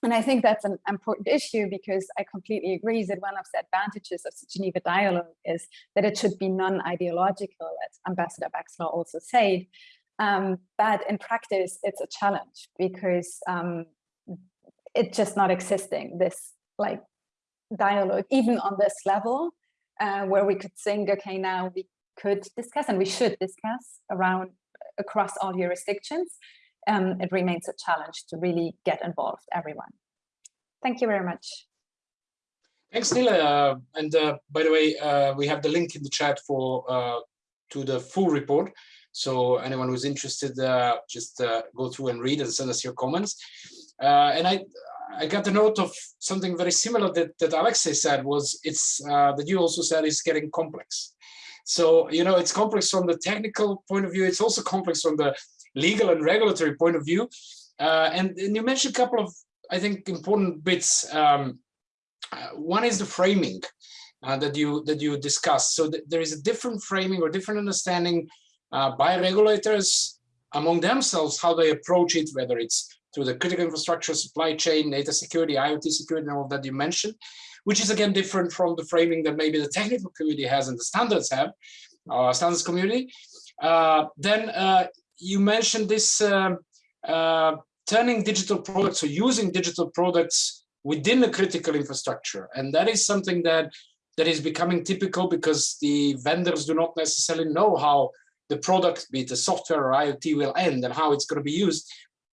And I think that's an important issue because I completely agree that one of the advantages of the Geneva Dialogue is that it should be non-ideological, as Ambassador Wexler also said. Um, but in practice, it's a challenge because um, it's just not existing, this like dialogue, even on this level, uh, where we could think, okay, now we could discuss and we should discuss around across all jurisdictions um, it remains a challenge to really get involved everyone. Thank you very much. Thanks, Nele. Uh, and uh, by the way, uh, we have the link in the chat for uh, to the full report. So anyone who's interested, uh, just uh, go through and read and send us your comments. and I, I got the note of something very similar that, that Alexei said was it's that you also said is getting complex. So, you know, it's complex from the technical point of view. It's also complex from the legal and regulatory point of view. Uh, and, and, you mentioned a couple of, I think, important bits. Um, uh, one is the framing uh, that you that you discussed. So th there is a different framing or different understanding uh, by regulators among themselves how they approach it, whether it's through the critical infrastructure, supply chain, data security, IoT security, and all that you mentioned, which is again different from the framing that maybe the technical community has and the standards have, uh, standards community. Uh, then uh, you mentioned this um, uh, turning digital products or using digital products within a critical infrastructure. And that is something that that is becoming typical because the vendors do not necessarily know how the product, be it a software or IoT, will end and how it's going to be used.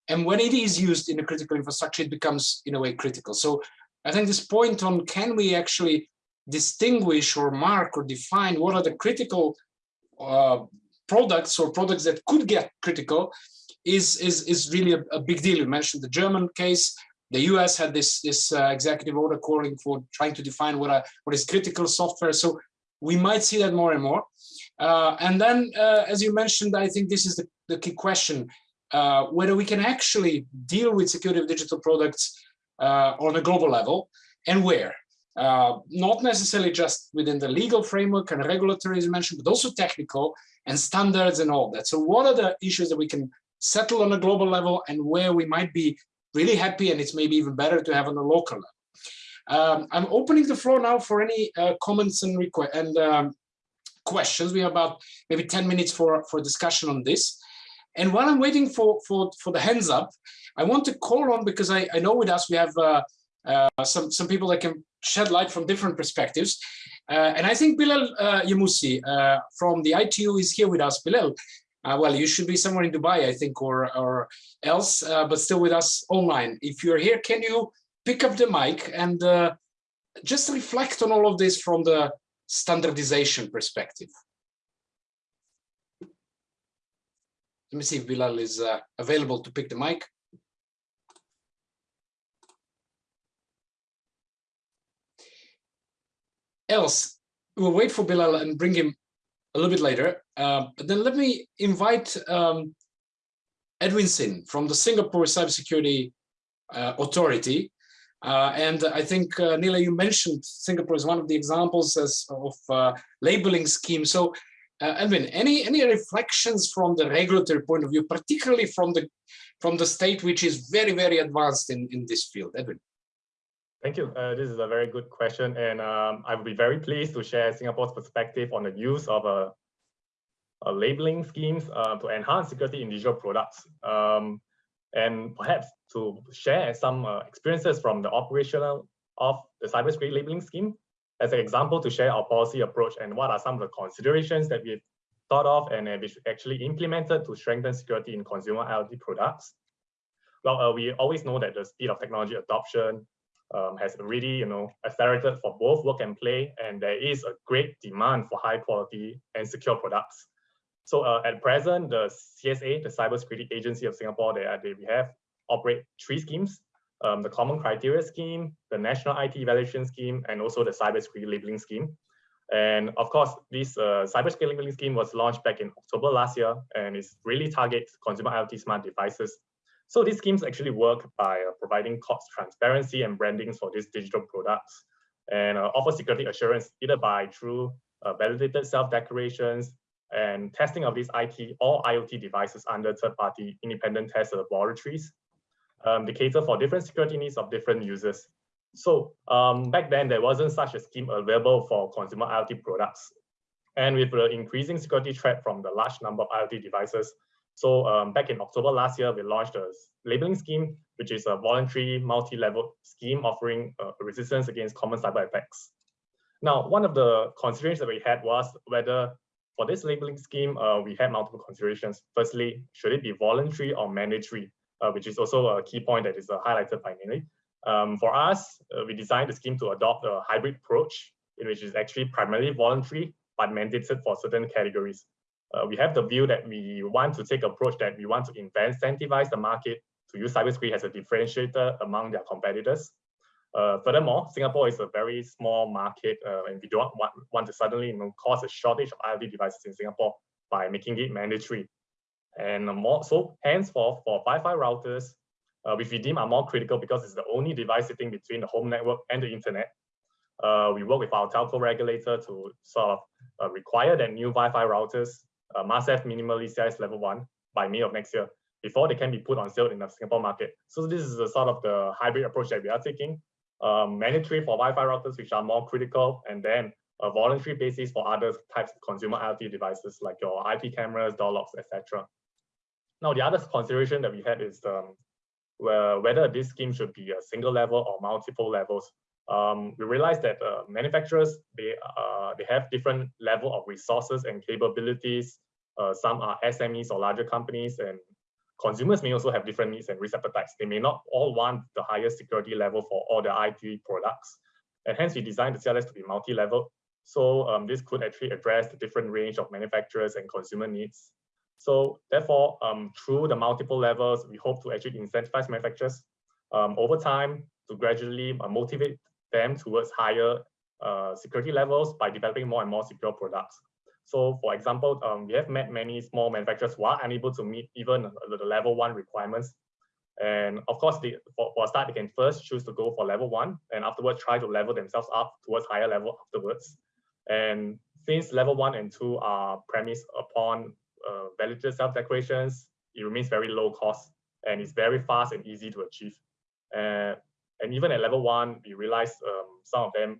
And when it is used in a critical infrastructure, it becomes in a way critical. So I think this point on can we actually distinguish or mark or define what are the critical uh, products or products that could get critical is is is really a, a, big deal. You mentioned the German case. The U.S. had this this uh, executive order calling for trying to define what are, what is critical software. So we might see that more and more. Uh, and then, uh, as you mentioned, I think this is the, the key question: uh, whether we can actually deal with security of digital products uh, on a global level, and where. Uh, not necessarily just within the legal framework and regulatory as you mentioned, but also technical and standards and all that. So what are the issues that we can settle on a global level and where we might be really happy and it's maybe even better to have on a local level. Um, I'm opening the floor now for any uh, comments and and um, questions. We have about maybe 10 minutes for, for discussion on this. And while I'm waiting for, for, for the hands up, I want to call on, because I, I know with us we have uh, uh, some, some people that can shed light from different perspectives. Uh, and I think Bilel uh, Jamoussi uh, from the ITU is here with us. Bilel, uh, well, you should be somewhere in Dubai, I think, or, or else, uh, but still with us online. If you're here, can you pick up the mic and just reflect on all of this from the standardization perspective? Let me see if Bilel is available to pick the mic. Else, we'll wait for Bilel and bring him a little bit later. Uh, but then let me invite um, Edwin Sin from the Singapore Cybersecurity uh, Authority. Uh, and I think, uh, Nele, you mentioned Singapore is one of the examples as of uh, labeling scheme. So, uh, Edwin, any any reflections from the regulatory point of view, particularly from the from the state which is very very advanced in in this field, Edwin? Thank you. Uh, this is a very good question, and um, I would be very pleased to share Singapore's perspective on the use of a, a labeling schemes uh, to enhance security in digital products, um, and perhaps to share some uh, experiences from the operational of the cybersecurity labeling scheme as an example to share our policy approach and what are some of the considerations that we've thought of and which actually implemented to strengthen security in consumer IoT products. Well, uh, we always know that the speed of technology adoption um, has already, you know, accelerated for both work and play, and there is a great demand for high quality and secure products. So uh, at present, the CSA, the Cybersecurity Agency of Singapore, they, they we have operate three schemes: um, the Common Criteria Scheme, the National IT Evaluation Scheme, and also the Cybersecurity Labeling Scheme. And of course, this uh, cybersecurity labeling scheme was launched back in October last year, and it really targets consumer IoT smart devices so these schemes actually work by uh, providing cost transparency and branding for these digital products and uh, offer security assurance either by through uh, validated self-declarations and testing of these IT or IoT devices under third-party independent test laboratories. Um, they cater for different security needs of different users. So um, back then, there wasn't such a scheme available for consumer IoT products. And with the increasing security threat from the large number of IoT devices, so um, back in October last year, we launched a labeling scheme, which is a voluntary multi-level scheme offering uh, resistance against common cyber attacks. Now, one of the considerations that we had was whether for this labeling scheme, uh, we had multiple considerations. Firstly, should it be voluntary or mandatory, uh, which is also a key point that is uh, highlighted by Nele. Um, for us, uh, we designed the scheme to adopt a hybrid approach, in which is actually primarily voluntary, but mandated for certain categories uh, we have the view that we want to take approach that we want to incentivize the market to use cybersecurity as a differentiator among their competitors. Uh, furthermore, Singapore is a very small market uh, and we don't want, want to suddenly you know, cause a shortage of IoT devices in Singapore by making it mandatory. And more so, hence for, for Wi-Fi routers, uh, which we deem are more critical because it's the only device sitting between the home network and the internet. Uh, we work with our telco regulator to sort of uh, require that new Wi-Fi routers uh, have minimally CLS level one by May of next year before they can be put on sale in the Singapore market. So this is the sort of the hybrid approach that we are taking. Um, mandatory for Wi-Fi routers, which are more critical, and then a voluntary basis for other types of consumer IoT devices like your IP cameras, door locks, etc. Now, the other consideration that we had is um, whether this scheme should be a single level or multiple levels. Um, we realized that uh, manufacturers, they, uh, they have different level of resources and capabilities. Uh, some are SMEs or larger companies and consumers may also have different needs and risk appetites. They may not all want the highest security level for all their IT products. And hence we designed the CLS to be multi-level. So um, this could actually address the different range of manufacturers and consumer needs. So therefore, um, through the multiple levels, we hope to actually incentivize manufacturers um, over time to gradually uh, motivate them towards higher uh, security levels by developing more and more secure products. So for example, um, we have met many small manufacturers who are unable to meet even the level one requirements. And of course, they, for, for a start, they can first choose to go for level one and afterwards try to level themselves up towards higher level afterwards. And since level one and two are premised upon uh, validated self-declarations, it remains very low cost and it's very fast and easy to achieve. Uh, and even at level one, we realized um, some of them,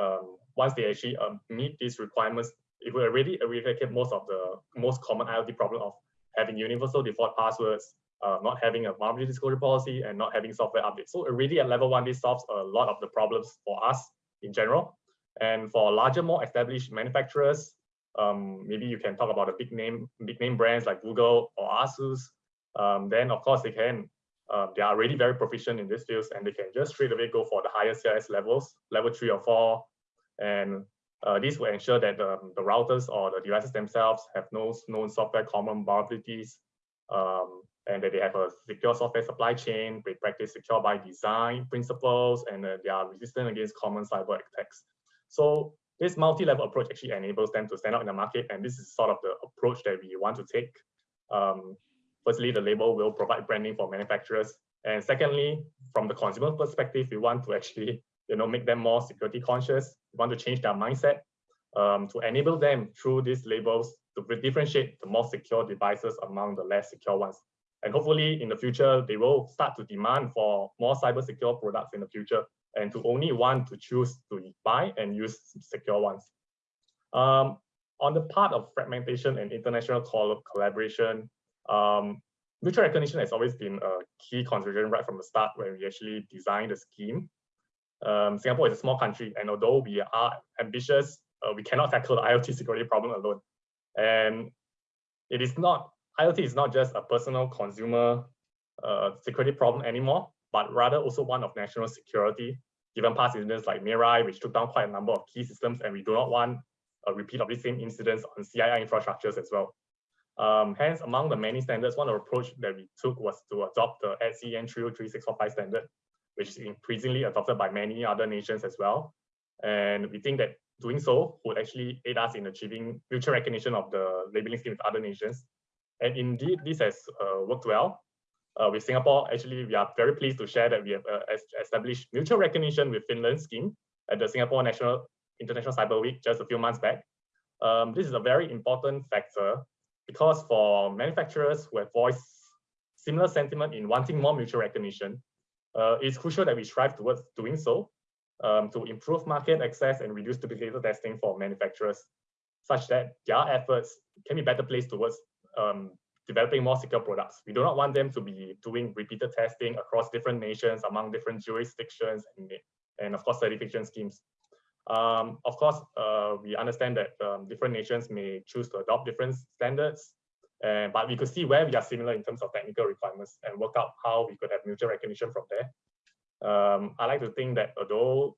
um, once they actually um, meet these requirements, it will already eradicate most of the most common IoT problem of having universal default passwords, uh, not having a vulnerability disclosure policy, and not having software updates. So already at level one, this solves a lot of the problems for us in general. And for larger, more established manufacturers, um, maybe you can talk about the big name, big name brands like Google or Asus. Um, then of course they can, uh, they are already very proficient in this field and they can just straight away go for the higher CLS levels, level three or four. And uh, this will ensure that um, the routers or the devices themselves have no known software common vulnerabilities um, and that they have a secure software supply chain, they practice secure by design principles, and uh, they are resistant against common cyber attacks. So this multi-level approach actually enables them to stand out in the market, and this is sort of the approach that we want to take. Um, firstly, the label will provide branding for manufacturers, and secondly, from the consumer perspective, we want to actually you know, make them more security conscious. We want to change their mindset um, to enable them through these labels to differentiate the more secure devices among the less secure ones. And hopefully in the future, they will start to demand for more cyber secure products in the future and to only want to choose to buy and use secure ones. Um, on the part of fragmentation and international collaboration, um, mutual recognition has always been a key consideration right from the start when we actually designed the scheme. Um, Singapore is a small country, and although we are ambitious, uh, we cannot tackle the IoT security problem alone. And it is not, IoT is not just a personal consumer uh, security problem anymore, but rather also one of national security, given past incidents like Mirai, which took down quite a number of key systems, and we do not want a repeat of the same incidents on CII infrastructures as well. Um, hence, among the many standards, one approach that we took was to adopt the ETSI EN 303 645 standard, which is increasingly adopted by many other nations as well. And we think that doing so would actually aid us in achieving mutual recognition of the labeling scheme with other nations. And indeed, this has uh, worked well. Uh, with Singapore, actually, we are very pleased to share that we have uh, established mutual recognition with Finland scheme at the Singapore National International Cyber Week just a few months back. Um, this is a very important factor because for manufacturers who have voiced similar sentiment in wanting more mutual recognition, uh, it's crucial that we strive towards doing so um, to improve market access and reduce duplicated testing for manufacturers, such that their efforts can be better placed towards um, developing more secure products. We do not want them to be doing repeated testing across different nations, among different jurisdictions, and, and of course, certification schemes. Um, of course, uh, we understand that um, different nations may choose to adopt different standards, uh, but we could see where we are similar in terms of technical requirements and work out how we could have mutual recognition from there. Um, I like to think that although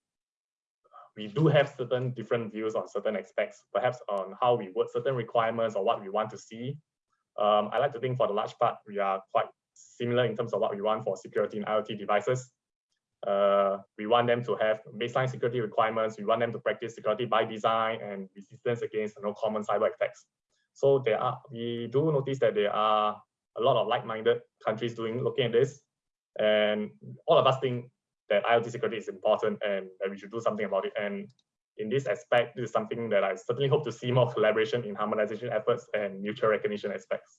we do have certain different views on certain aspects, perhaps on how we word certain requirements or what we want to see, um, I like to think for the large part, we are quite similar in terms of what we want for security in IoT devices. Uh, we want them to have baseline security requirements. We want them to practice security by design and resistance against you know, common cyber attacks. So there are, we do notice that there are a lot of like-minded countries doing looking at this, and all of us think that IoT security is important and that we should do something about it. And in this aspect, this is something that I certainly hope to see more collaboration in harmonization efforts and mutual recognition aspects.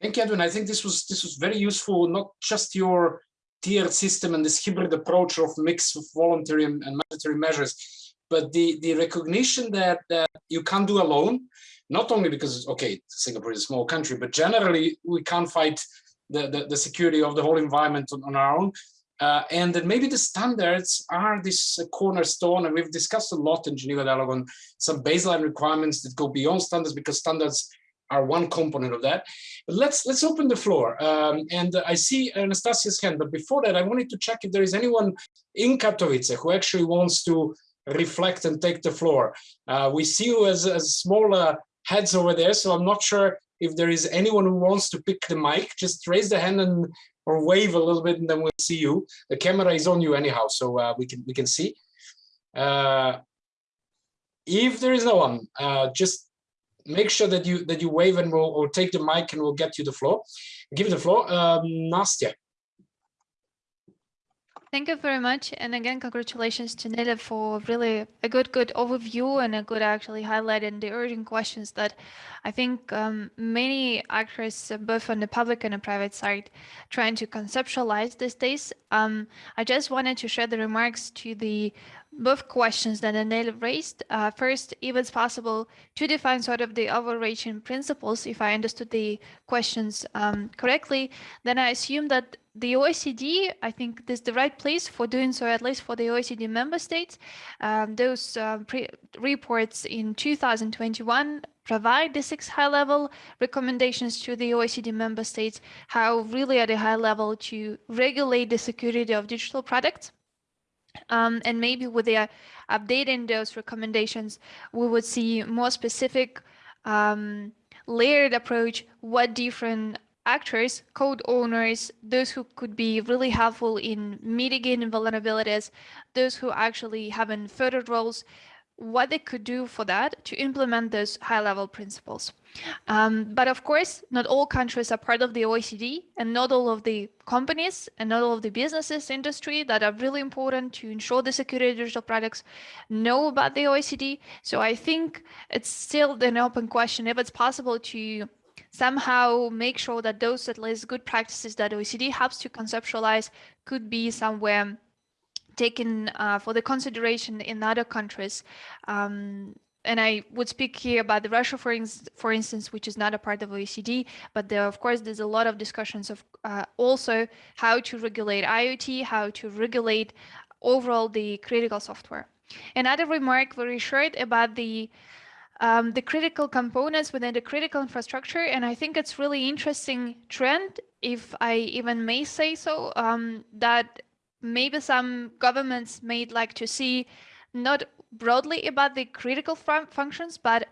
Thank you, Edwin. I think this was this was very useful, not just your tiered system and this hybrid approach of mix of voluntary and, and mandatory measures, but the, the recognition that, that you can't do alone, not only because, okay, Singapore is a small country, but generally we can't fight the, the, the security of the whole environment on, on our own. Uh, and that maybe the standards are this uh, cornerstone, and we've discussed a lot in Geneva Dialogue on some baseline requirements that go beyond standards because standards are one component of that. But let's let's open the floor. Um, and I see Anastasia's hand, but before that, I wanted to check if there is anyone in Katowice who actually wants to reflect and take the floor. Uh, we see you as, as smaller heads over there, so I'm not sure if there is anyone who wants to pick the mic, just raise the hand and or wave a little bit and then we'll see you. The camera is on you anyhow, so uh, we can we can see. Uh, if there is no one, uh, just make sure that you that you wave and we'll, we'll take the mic and we'll get you the floor. Give you the floor, um. Thank you very much. And again, congratulations to Nele for really a good, good overview and a good actually highlighting the urgent questions that I think um, many actors, uh, both on the public and the private side, trying to conceptualize these days. Um, I just wanted to share the remarks to the both questions that Anel raised. Uh, first, if it's possible to define sort of the overarching principles, if I understood the questions um, correctly, then I assume that the OECD, I think this is the right place for doing so, at least for the OECD member states. Um, those uh, reports in 2021 provide the six high level recommendations to the OECD member states, how really at a high level to regulate the security of digital products. Um, and maybe with the uh, updating those recommendations, we would see more specific um, layered approach, what different actors, code owners, those who could be really helpful in mitigating vulnerabilities, those who actually have further roles, what they could do for that to implement those high level principles. Um, but of course, not all countries are part of the OECD and not all of the companies and not all of the businesses industry that are really important to ensure the security of digital products know about the OECD. So I think it's still an open question if it's possible to somehow make sure that those at least good practices that OECD helps to conceptualize could be somewhere taken uh, for the consideration in other countries. Um, and I would speak here about the Russia, for, in for instance, which is not a part of OECD, but there, of course, there's a lot of discussions of uh, also how to regulate IoT, how to regulate overall the critical software. Another remark very short about the um, the critical components within the critical infrastructure. And I think it's really interesting trend, if I even may say so, um, that maybe some governments may like to see not broadly about the critical functions, but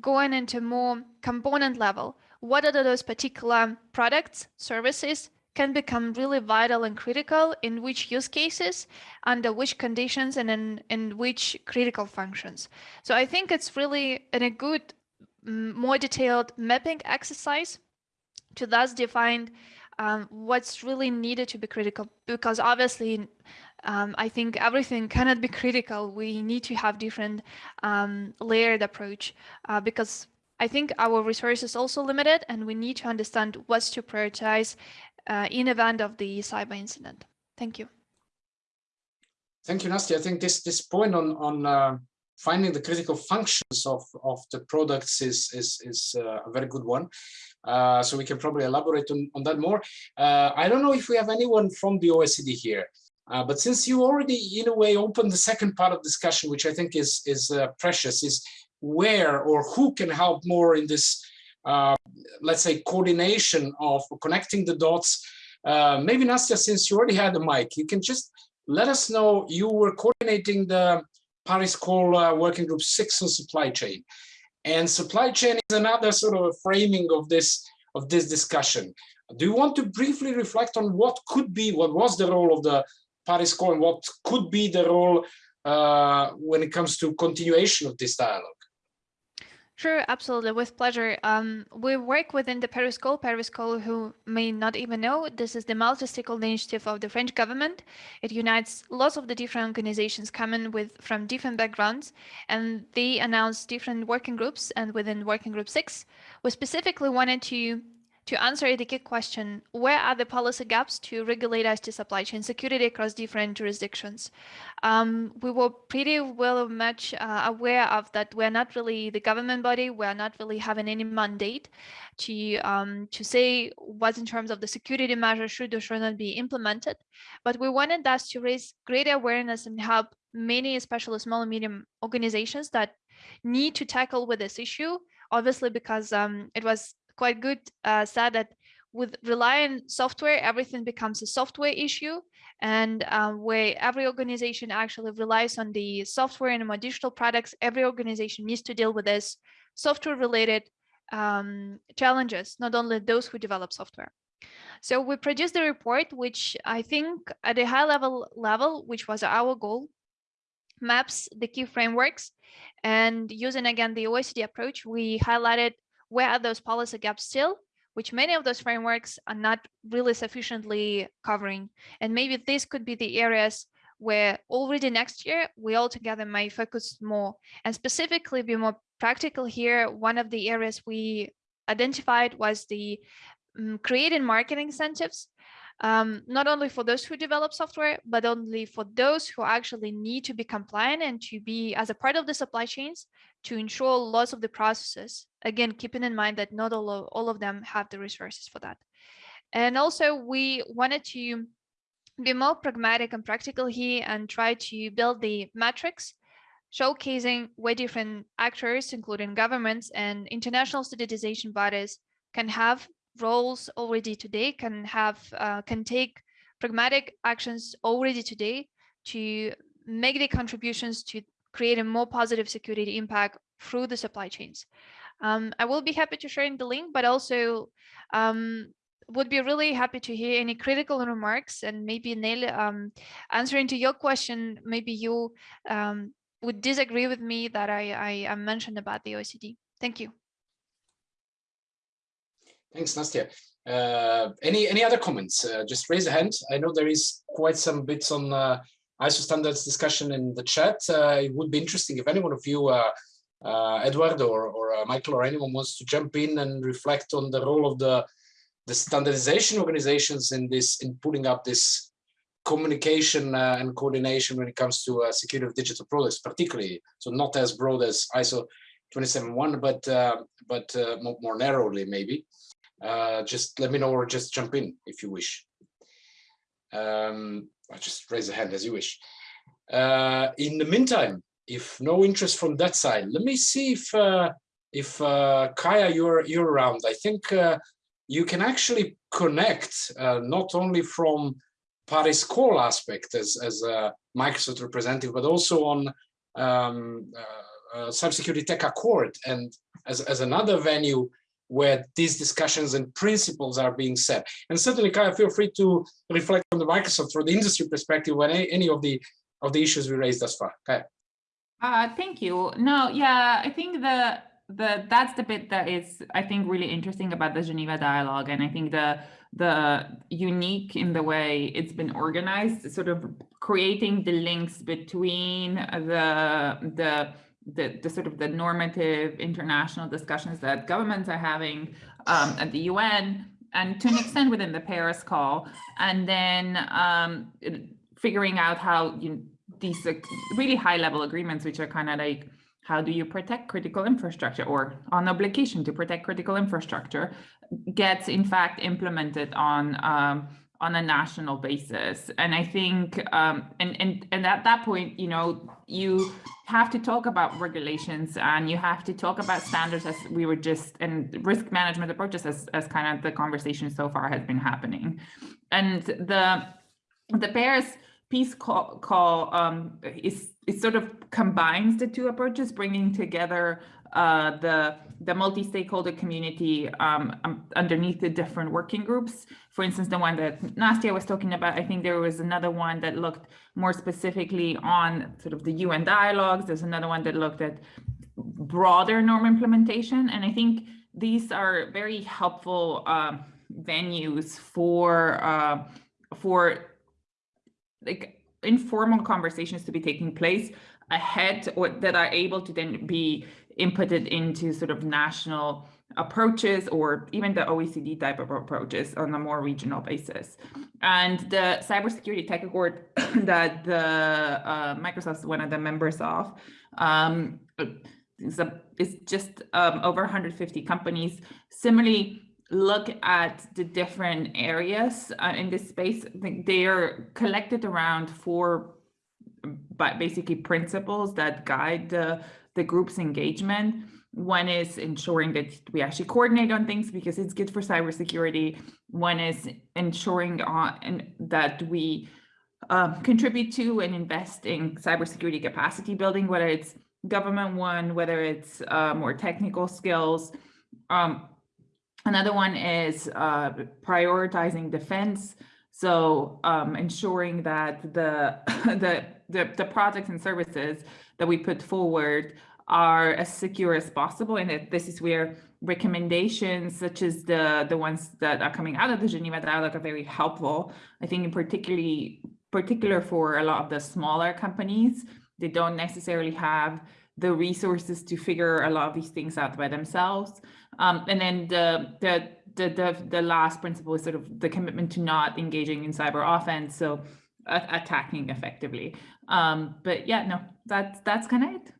going into more component level. What are those particular products, services can become really vital and critical in which use cases, under which conditions, and in, in which critical functions. So I think it's really in a good, more detailed mapping exercise to thus define um, what's really needed to be critical, because obviously um, I think everything cannot be critical. We need to have different um, layered approach uh, because I think our resources also limited and we need to understand what's to prioritize uh, in event of the cyber incident. Thank you. Thank you, Nastya. I think this this point on on uh, finding the critical functions of of the products is is is uh, a very good one. Uh, so we can probably elaborate on, on that more. Uh, I don't know if we have anyone from the OECD here, uh, but since you already, in a way, opened the second part of discussion, which I think is is precious, is where or who can help more in this uh, let's say, coordination of connecting the dots. Uh, maybe Nastya, since you already had the mic, you can just let us know you were coordinating the Paris Call uh, Working Group 6 on supply chain. And supply chain is another sort of a framing of this of this discussion. Do you want to briefly reflect on what could be, what was the role of the Paris Call and what could be the role uh, when it comes to continuation of this dialogue? Sure, absolutely, with pleasure. Um, we work within the Paris Call. Paris Call, who may not even know, this is the multi-stakeholder initiative of the French government. It unites lots of the different organizations coming with from different backgrounds, and they announced different working groups. And within Working Group Six, we specifically wanted to to answer the key question, where are the policy gaps to regulate IT supply chain security across different jurisdictions? Um, we were pretty well much uh, aware of that we're not really the government body, we're not really having any mandate to, um, to say what in terms of the security measures should or should not be implemented. But we wanted us to raise greater awareness and help many, especially small and medium organizations that need to tackle with this issue obviously because um, it was quite good uh, said that with relying software, everything becomes a software issue and um, where every organization actually relies on the software and more digital products, every organization needs to deal with this software related um, challenges, not only those who develop software. So we produced the report, which I think at a high level level, which was our goal, maps the key frameworks and using again the OECD approach, we highlighted where are those policy gaps still, which many of those frameworks are not really sufficiently covering. And maybe this could be the areas where already next year we all together may focus more and specifically be more practical here. One of the areas we identified was the um, creating marketing incentives um, not only for those who develop software, but only for those who actually need to be compliant and to be as a part of the supply chains to ensure lots of the processes. Again, keeping in mind that not all of, all of them have the resources for that. And also we wanted to be more pragmatic and practical here and try to build the metrics showcasing where different actors, including governments and international standardization bodies, can have roles already today, can have uh, can take pragmatic actions already today to make the contributions to create a more positive security impact through the supply chains. Um, I will be happy to share in the link, but also um, would be really happy to hear any critical remarks and maybe Nele um, answering to your question, maybe you um, would disagree with me that I, I, mentioned about the OECD. Thank you. Thanks, Nastya. Uh, any any other comments? Uh, just raise a hand. I know there is quite some bits on uh, ISO standards discussion in the chat. Uh, it would be interesting if any one of you, uh, uh, Edward or, or Michael or anyone wants to jump in and reflect on the role of the the standardization organizations in this in putting up this communication uh, and coordination when it comes to uh, security of digital products, particularly. So not as broad as ISO 271, but uh, but more, more, narrowly maybe. Just let me know or just jump in if you wish. Um, just raise a hand as you wish. Uh, in the meantime, if no interest from that side, let me see if if Kaja you're you're around. I think you can actually connect not only from Paris call aspect as, as a Microsoft representative, but also on um, uh, uh, Cybersecurity Tech Accord and as, as another venue where these discussions and principles are being set. And certainly, Kaja, feel free to reflect on the Microsoft or the industry perspective on any, of the of the issues we raised thus far. Kaja. Uh, thank you. No, yeah, I think the the that's the bit that is I think really interesting about the Geneva dialogue, and I think the the unique in the way it's been organized, sort of creating the links between the the the, the sort of the normative international discussions that governments are having um, at the UN and to an extent within the Paris call, and then um, figuring out how you, these uh, really high level agreements, which are kind of like how do you protect critical infrastructure or on obligation to protect critical infrastructure gets in fact implemented on um, on a national basis and i think um, and, and and at that point you know you have to talk about regulations and you have to talk about standards as we were just and risk management approaches as, as kind of the conversation so far has been happening and the the Paris peace call, call um, is it sort of combines the two approaches, bringing together uh, the the multi-stakeholder community um, um, underneath the different working groups. For instance, the one that Nastya was talking about, I think there was another one that looked more specifically on sort of the UN dialogues. There's another one that looked at broader norm implementation. And I think these are very helpful uh, venues for uh, for like informal conversations to be taking place ahead or that are able to then be inputted into sort of national approaches or even the OECD type of approaches on a more regional basis. And the cybersecurity tech accord [COUGHS] that the uh, Microsoft is one of the members of um, is, a, just um, over 150 companies. Similarly, look at the different areas uh, in this space, they are collected around four but basically principles that guide the, the group's engagement. One is ensuring that we actually coordinate on things because it's good for cybersecurity. One is ensuring on, that we um, contribute to and invest in cybersecurity capacity building, whether it's government one, whether it's uh, more technical skills. Um, Another one is uh, prioritizing defense. So um, ensuring that the, [LAUGHS] the, the, the projects and services that we put forward are as secure as possible. And this is where recommendations such as the, the ones that are coming out of the Geneva Dialogue are very helpful. I think in particularly particular for a lot of the smaller companies, they don't necessarily have the resources to figure a lot of these things out by themselves. Um, and then the, the, the, the, the last principle is sort of the commitment to not engaging in cyber offense. So attacking effectively. Um, but yeah, no, that's, that's kind of it.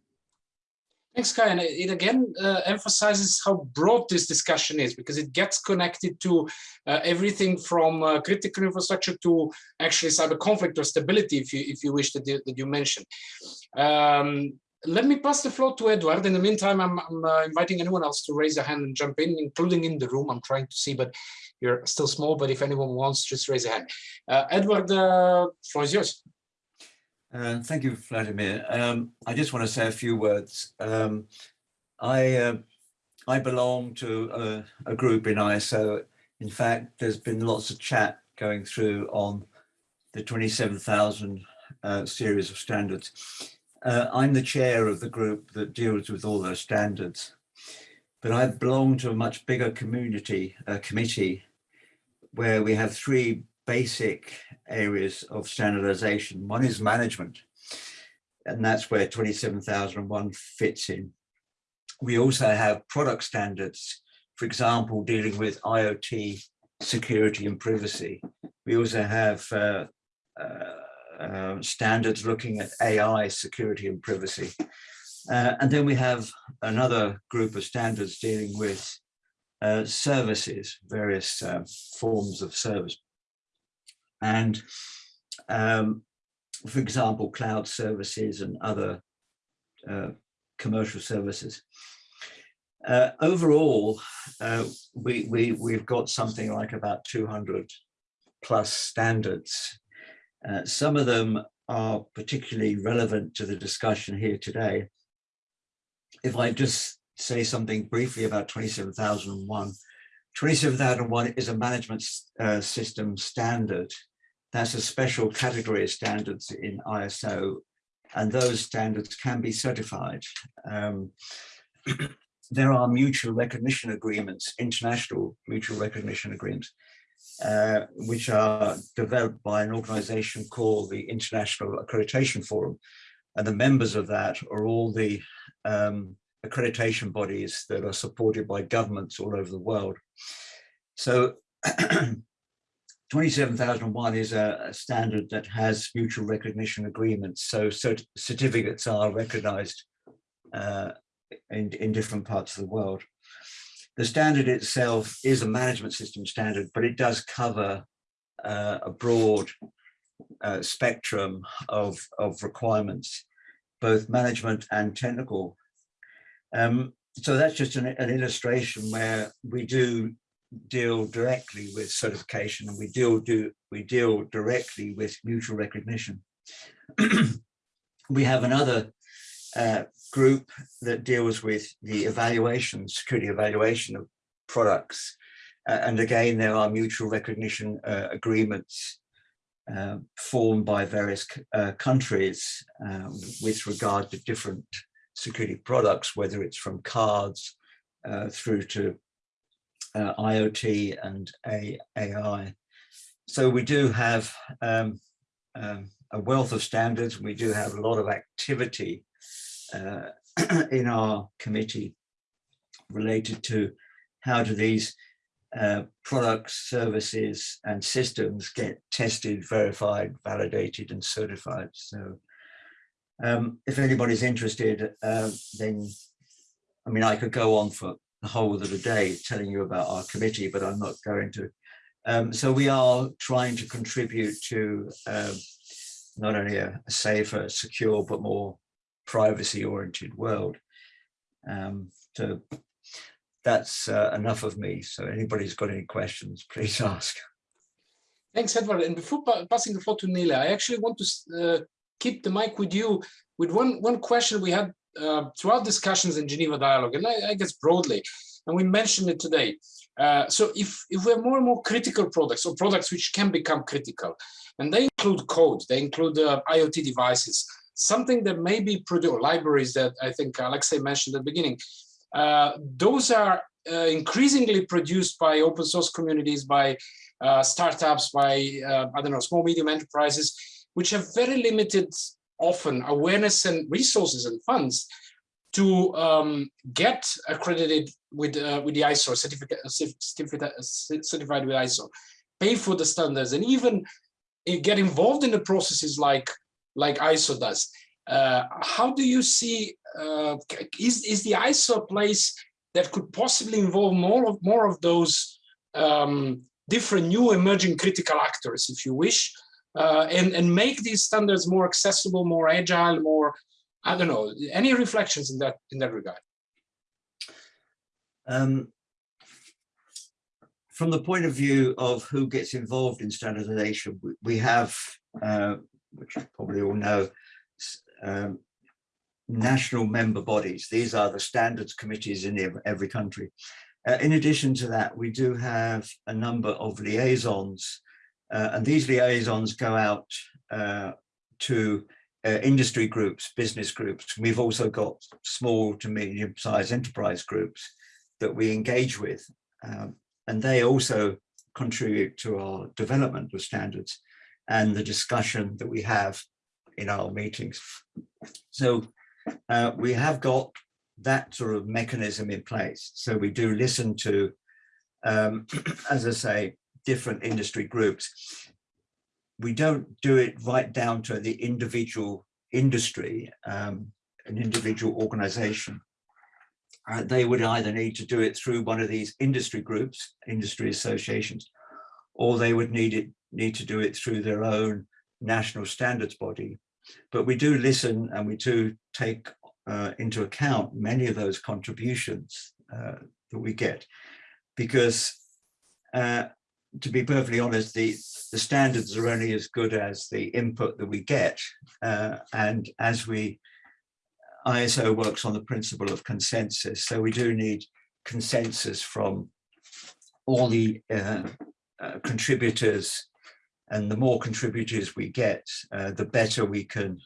Thanks, Kai. And it again uh, emphasizes how broad this discussion is because it gets connected to uh, everything from uh, critical infrastructure to actually cyber conflict or stability, if you if you wish that you, that you mentioned. Um, let me pass the floor to Edward. In the meantime, I'm, I'm uh, inviting anyone else to raise a hand and jump in, including in the room. I'm trying to see, but you're still small. But if anyone wants, just raise a hand. Uh, Edward, uh, floor is yours. Uh, thank you, Vladimir. Um, I just want to say a few words. Um, I uh, I belong to a, a, group in ISO. In fact, there's been lots of chat going through on the 27,000 uh, series of standards. Uh, I'm the chair of the group that deals with all those standards, but I belong to a much bigger community uh, committee where we have three basic areas of standardization. One is management, and that's where 27001 fits in. We also have product standards, for example, dealing with IoT security and privacy. We also have uh, uh, uh, standards looking at AI security and privacy. Uh, and then we have another group of standards dealing with uh, services, various uh, forms of service and um, for example, cloud services and other uh, commercial services. Uh, overall, uh, we, we, we've got something like about 200 plus standards. Uh, some of them are particularly relevant to the discussion here today. If I just say something briefly about 27001, 27001 is a management uh, system standard that's a special category of standards in ISO, and those standards can be certified. Um, [CLEARS THROAT] there are mutual recognition agreements, international mutual recognition agreements, uh, which are developed by an organization called the International Accreditation Forum. And the members of that are all the um, accreditation bodies that are supported by governments all over the world. So [CLEARS THROAT] 27001 is a, a, standard that has mutual recognition agreements. So cert certificates are recognized uh, in, in different parts of the world. The standard itself is a management system standard, but it does cover uh, a broad uh, spectrum of, of requirements, both management and technical. Um, so that's just an, an illustration where we do deal directly with certification and we deal do we deal directly with mutual recognition. [CLEARS THROAT] we have another uh, group that deals with the evaluation, security evaluation of products. Uh, and again, there are mutual recognition uh, agreements uh, formed by various uh, countries um, with regard to different security products, whether it's from cards uh, through to uh, IoT and AI. So we do have um, um, a wealth of standards. We do have a lot of activity uh, [CLEARS THROAT] in our committee related to how do these uh, products, services and systems get tested, verified, validated and certified. So um, if anybody's interested, uh, then I mean, I could go on for the whole of the day telling you about our committee, but I'm not going to. Um, so we are trying to contribute to um, not only a, a, safer, secure, but more privacy-oriented world. Um, so that's uh, enough of me. So anybody's got any questions, please [LAUGHS] ask. Thanks, Edward. And before pa passing the floor to Nele, I actually want to uh, keep the mic with you with one, one question we had uh, throughout discussions in Geneva Dialogue, and I, I, guess broadly, and we mentioned it today. Uh, so if, if we have more and more critical products or products which can become critical, and they include code, they include uh, IoT devices, something that may be produced, libraries that I think Alexei mentioned at the beginning, uh, those are uh, increasingly produced by open source communities, by uh, startups, by, I don't know, small, medium enterprises, which have very limited often awareness and resources and funds to um, get accredited with uh, with the ISO certificate, certificate certified with ISO, pay for the standards, and even get involved in the processes like like ISO does. Uh, how do you see uh, is is the ISO place that could possibly involve more of more of those um, different new emerging critical actors, if you wish, uh, and and make these standards more accessible, more agile, more I don't know. Any reflections in that in that regard? Um, from the point of view of who gets involved in standardization, we, we have, uh, which you probably all know, um, national member bodies. These are the standards committees in every country. Uh, in addition to that, we do have a number of liaisons, uh, and these liaisons go out uh, to uh, industry groups, business groups. We've also got small to medium sized enterprise groups that we engage with. Um, and they also contribute to our development of standards and the discussion that we have in our meetings. So uh, we have got that sort of mechanism in place. So we do listen to, um, [CLEARS THROAT] as I say, different industry groups we don't do it right down to the individual industry, um, an individual organization. Uh, they would either need to do it through one of these industry groups, industry associations, or they would need it need to do it through their own national standards body. But we do listen and we do take uh, into account many of those contributions uh, that we get, because uh, to be perfectly honest, the, the standards are only as good as the input that we get. Uh, and as we, ISO works on the principle of consensus. So we do need consensus from all the uh, uh, contributors and the more contributors we get, uh, the better we can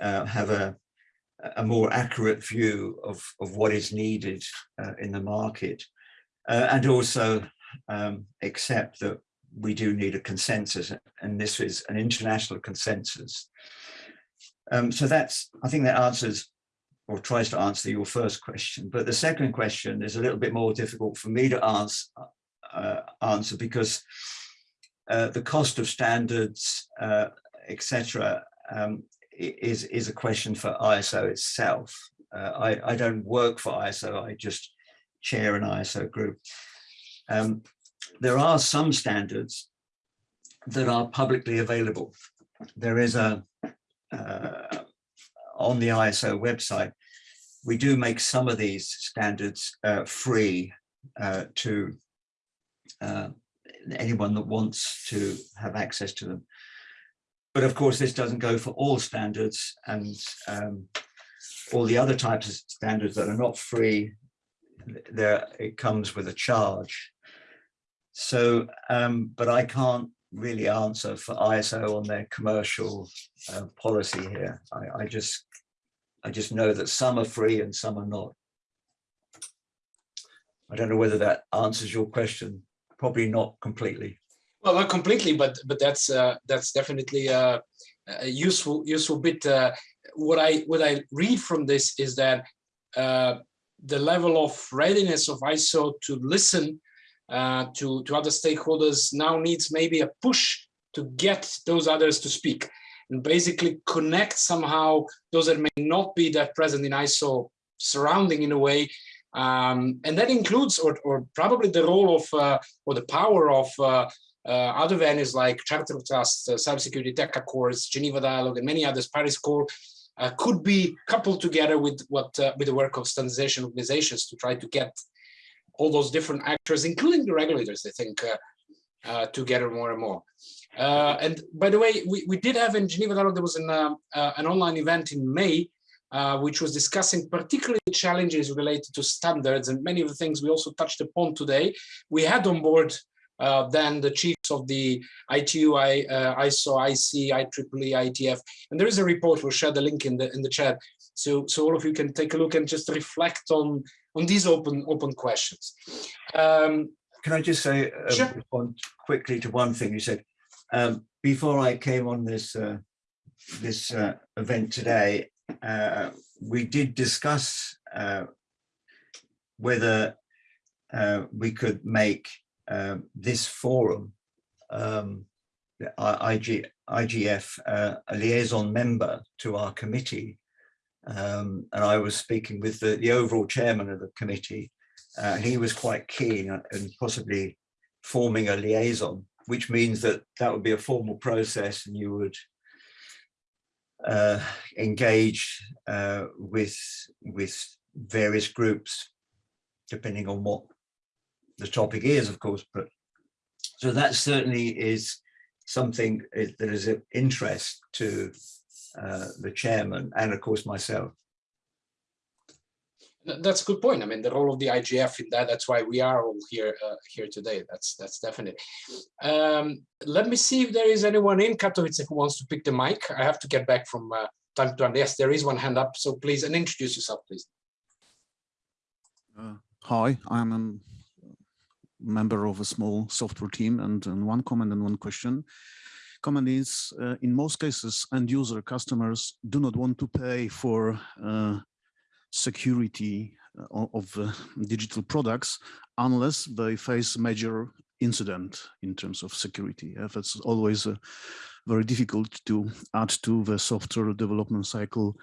uh, have a, a more accurate view of, of what is needed uh, in the market. and also um, accept that we do need a consensus and this is an international consensus. Um, so that's, I think that answers or tries to answer your first question. But the second question is a little bit more difficult for me to answer, uh, answer because uh, the cost of standards, uh, etc., um, is is a question for ISO itself. Uh, I, I don't work for ISO. I just chair an ISO group. Um, there are some standards that are publicly available. There is a, uh, on the ISO website, we do make some of these standards uh, free uh, to uh, anyone that wants to have access to them. But of course, this doesn't go for all standards and um, all the other types of standards that are not free, there it comes with a charge. So, um, but I can't really answer for ISO on their commercial uh, policy here. I, I just, I just know that some are free and some are not. I don't know whether that answers your question. Probably not completely. Well, not completely, but but that's uh, that's definitely a, a, useful useful bit. Uh, what I what I read from this is that uh, the level of readiness of ISO to listen uh, to, to other stakeholders now needs maybe a push to get those others to speak and basically connect somehow those that may not be that present in ISO surrounding in a way. Um, and that includes, or, or probably the role of, uh, or the power of uh, uh, other venues like Charter of Trust, uh, Cybersecurity Tech Accords, Geneva Dialogue, and many others, Paris Call, uh, could be coupled together with what uh, with the work of standardization organizations to try to get all those different actors, including the regulators, I think, uh, uh, together more and more. Uh, and by the way, we, we did have in Geneva there was an, uh, uh, an online event in May, uh, which was discussing particularly challenges related to standards and many of the things we also touched upon today. We had on board then the chiefs of the ITU, I, ISO, IEC, IEEE, IETF, and there is a report, we'll share the link in the, in the chat, so, so all of you can take a look and just reflect on on these open open questions. Um, Can I just say uh, sure. quickly to one thing you said? Um, before I came on this uh, this uh, event today, uh, we did discuss uh, whether uh, we could make uh, this forum, um, the IG, IGF, uh, a liaison member to our committee. Um, and I was speaking with the, the overall chairman of the committee. Uh, he was quite keen and possibly forming a liaison, which means that that would be a formal process and you would uh, engage uh, with with various groups, depending on what the topic is, of course. But so that certainly is something that is of interest to uh, the chairman and, of course, myself. That's a good point. I mean, the role of the IGF in that, that's why we are all here uh, here today. That's that's definite. Um, let me see if there is anyone in Katowice who wants to pick the mic. I have to get back from uh, time to time. Yes, there is one hand up. So please, and introduce yourself, please. Uh, hi, I'm a member of a small software team and, and one comment and one question. Comment is, uh, in most cases, end user customers do not want to pay for uh, security uh, of uh, digital products unless they face major incident in terms of security. Yeah, that's always uh, very difficult to add to the software development cycle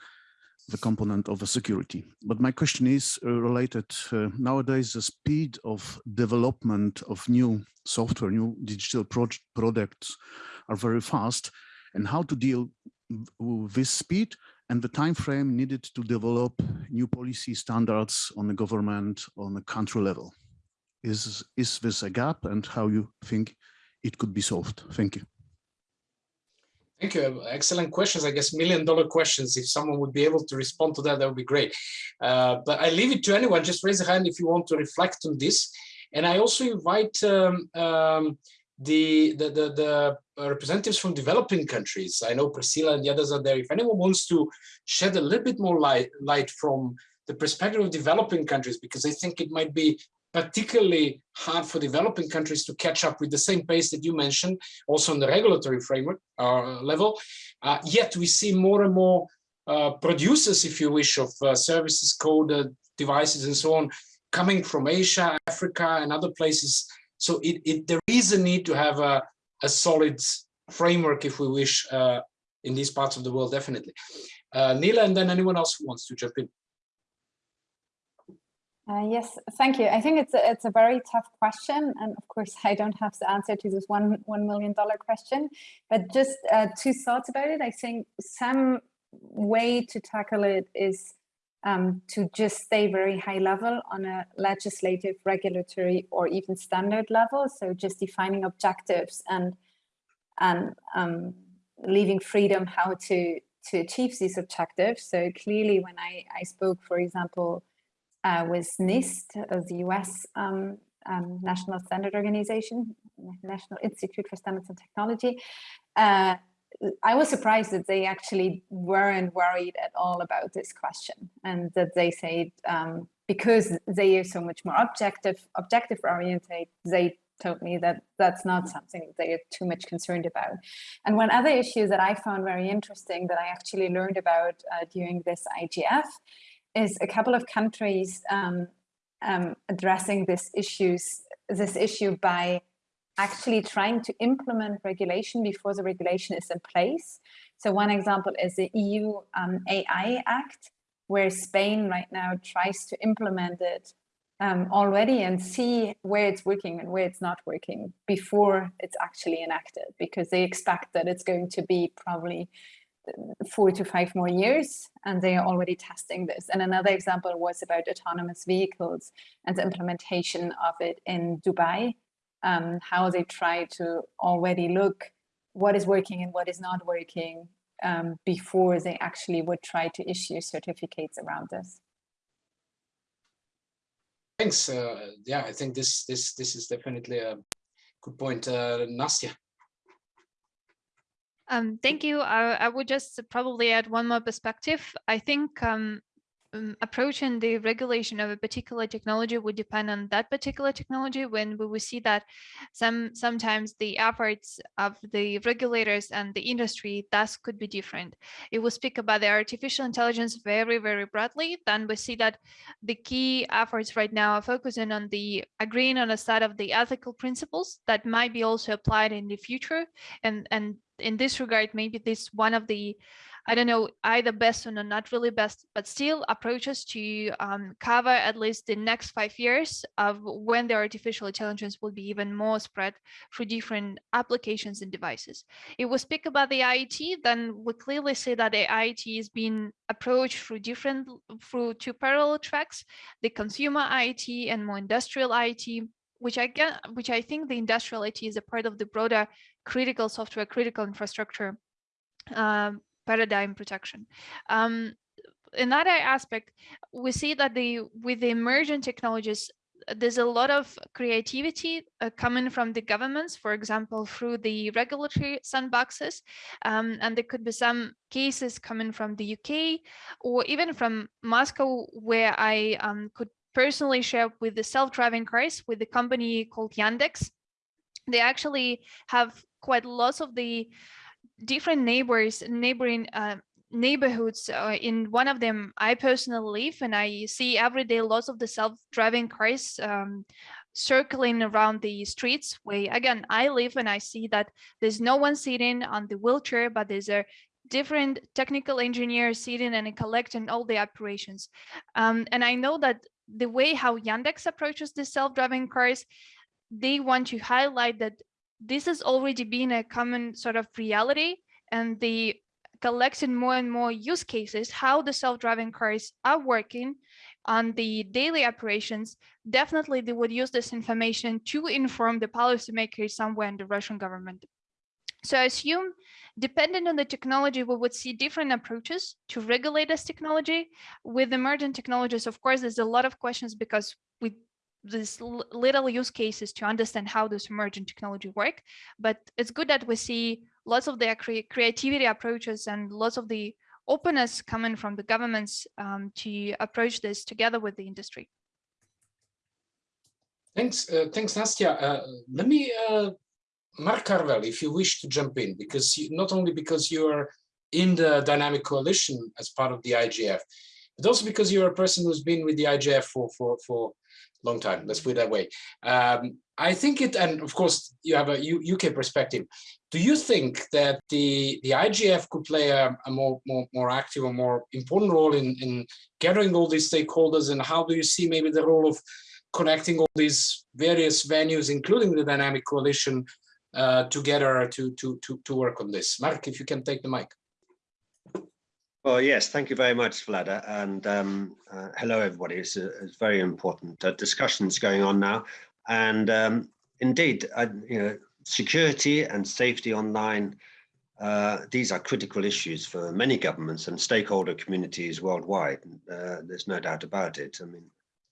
the component of the security. But my question is uh, related, uh, nowadays the speed of development of new software, new digital pro products are very fast and how to deal with this speed and the time frame needed to develop new policy standards on the government on the country level. Is, is this a gap and how you think it could be solved? Thank you. Thank you. Excellent questions. I guess million dollar questions. If someone would be able to respond to that, that would be great. Uh, but I leave it to anyone. Just raise a hand if you want to reflect on this. And I also invite um, um, the, the, the, the, representatives from developing countries. I know Priscilla and the others are there. If anyone wants to shed a little bit more light, light from the perspective of developing countries, because I think it might be particularly hard for developing countries to catch up with the same pace that you mentioned, also on the regulatory framework uh, level. Uh, yet we see more and more uh, producers, if you wish, of uh, services, code, devices, and so on, coming from Asia, Africa, and other places. So it, it, there is a need to have a, a solid framework, if we wish, uh, in these parts of the world, definitely. Uh, Nele, and then anyone else who wants to jump in. Uh, yes, thank you. I think it's a, it's a very tough question, and of course, [LAUGHS] I don't have the answer to this one one million dollar question. But just uh, two thoughts about it. I think some way to tackle it is um, to just stay very high level on a legislative, regulatory, or even standard level. So just defining objectives and and um, leaving freedom how to to achieve these objectives. So clearly, when I I spoke, for example uh, with NIST, uh, the US um, um, National Standard Organization, National Institute for Standards and Technology. Uh, I was surprised that they actually weren't worried at all about this question and that they said um, because they are so much more objective, objective oriented, they told me that that's not something they are too much concerned about. And one other issue that I found very interesting that I actually learned about uh, during this IGF is a couple of countries um, um, addressing this issues this issue by actually trying to implement regulation before the regulation is in place. So one example is the EU um, AI Act, where Spain right now tries to implement it um, already and see where it's working and where it's not working before it's actually enacted, because they expect that it's going to be probably four to five more years and they are already testing this. And another example was about autonomous vehicles and the implementation of it in Dubai, um, how they try to already look what is working and what is not working um, before they actually would try to issue certificates around this. Thanks. Uh, yeah, I think this this this is definitely a good point. Uh, Nastya. Um, thank you. I, I, would just probably add one more perspective. I think um, um, approaching the regulation of a particular technology would depend on that particular technology when we will see that some sometimes the efforts of the regulators and the industry thus could be different. If we speak about the artificial intelligence very, very broadly, then we see that the key efforts right now are focusing on the agreeing on a set of the ethical principles that might be also applied in the future. And, and in this regard, maybe this one of the I don't know either best or not really best, but still approaches to um, cover at least the next five years of when the artificial intelligence will be even more spread through different applications and devices. If we speak about the IoT, then we clearly see that the IoT is being approached through different, through two parallel tracks, the consumer IoT and more industrial IoT, which I get, which I think the industrial IoT is a part of the broader critical software, critical infrastructure um, paradigm protection. Um, another aspect, we see that the with the emerging technologies, there's a lot of creativity uh, coming from the governments, for example, through the regulatory sandboxes. Um, and there could be some cases coming from the UK or even from Moscow, where I um, could personally share with the self-driving cars with the company called Yandex. They actually have quite lots of the different neighbors, neighboring uh, neighborhoods. Uh, in one of them, I personally live and I see every day lots of the self-driving cars um, circling around the streets where again, I live and I see that there's no one sitting on the wheelchair, but there's a different technical engineers sitting and collecting all the operations. Um, and I know that the way how Yandex approaches the self-driving cars, they want to highlight that this has already been a common sort of reality and the collecting more and more use cases, how the self-driving cars are working on the daily operations, definitely they would use this information to inform the policymakers somewhere in the Russian government. So I assume, depending on the technology, we would see different approaches to regulate this technology. With emerging technologies, of course, there's a lot of questions because we these little use cases to understand how this emerging technology work. But it's good that we see lots of their cre creativity approaches and lots of the openness coming from the governments um, to approach this together with the industry. Thanks, uh, thanks, Nastya. Uh, let me, uh, Mark Carvell, if you wish to jump in, because you, not only because you are in the dynamic coalition as part of the IGF, but also because you're a person who's been with the IGF for for for long time, let's put it that way. Um, I think it, and of course you have a UK perspective. Do you think that the the IGF could play a, a more, more more active or more important role in in gathering all these stakeholders, and how do you see maybe the role of connecting all these various venues, including the dynamic coalition, uh, together to to to to work on this? Mark, if you can take the mic. Well, yes, thank you very much, Vlada, and um, uh, hello, everybody. It's, a, very important uh, discussions going on now, and um, indeed, I, you know, security and safety online. Uh, these are critical issues for many governments and stakeholder communities worldwide. Uh, there's no doubt about it. I mean,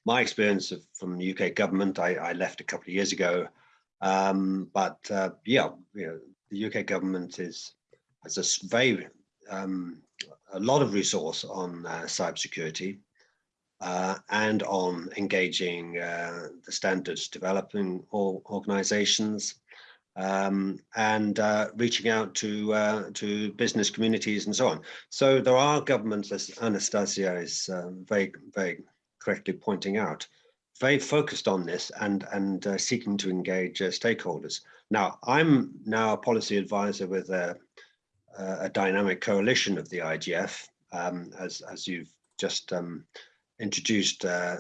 my experience of, from the UK government, I, I left a couple of years ago, um, but uh, yeah, you know, the UK government is has a very um, a lot of resource on uh, cybersecurity uh, and on engaging uh, the standards developing organizations um, and uh, reaching out to uh, to business communities and so on. So there are governments, as Anastasia is uh, very, very correctly pointing out, very focused on this and, and seeking to engage stakeholders. Now, I'm now a policy advisor with a a dynamic coalition of the IGF, um, as, as you've just um, introduced uh,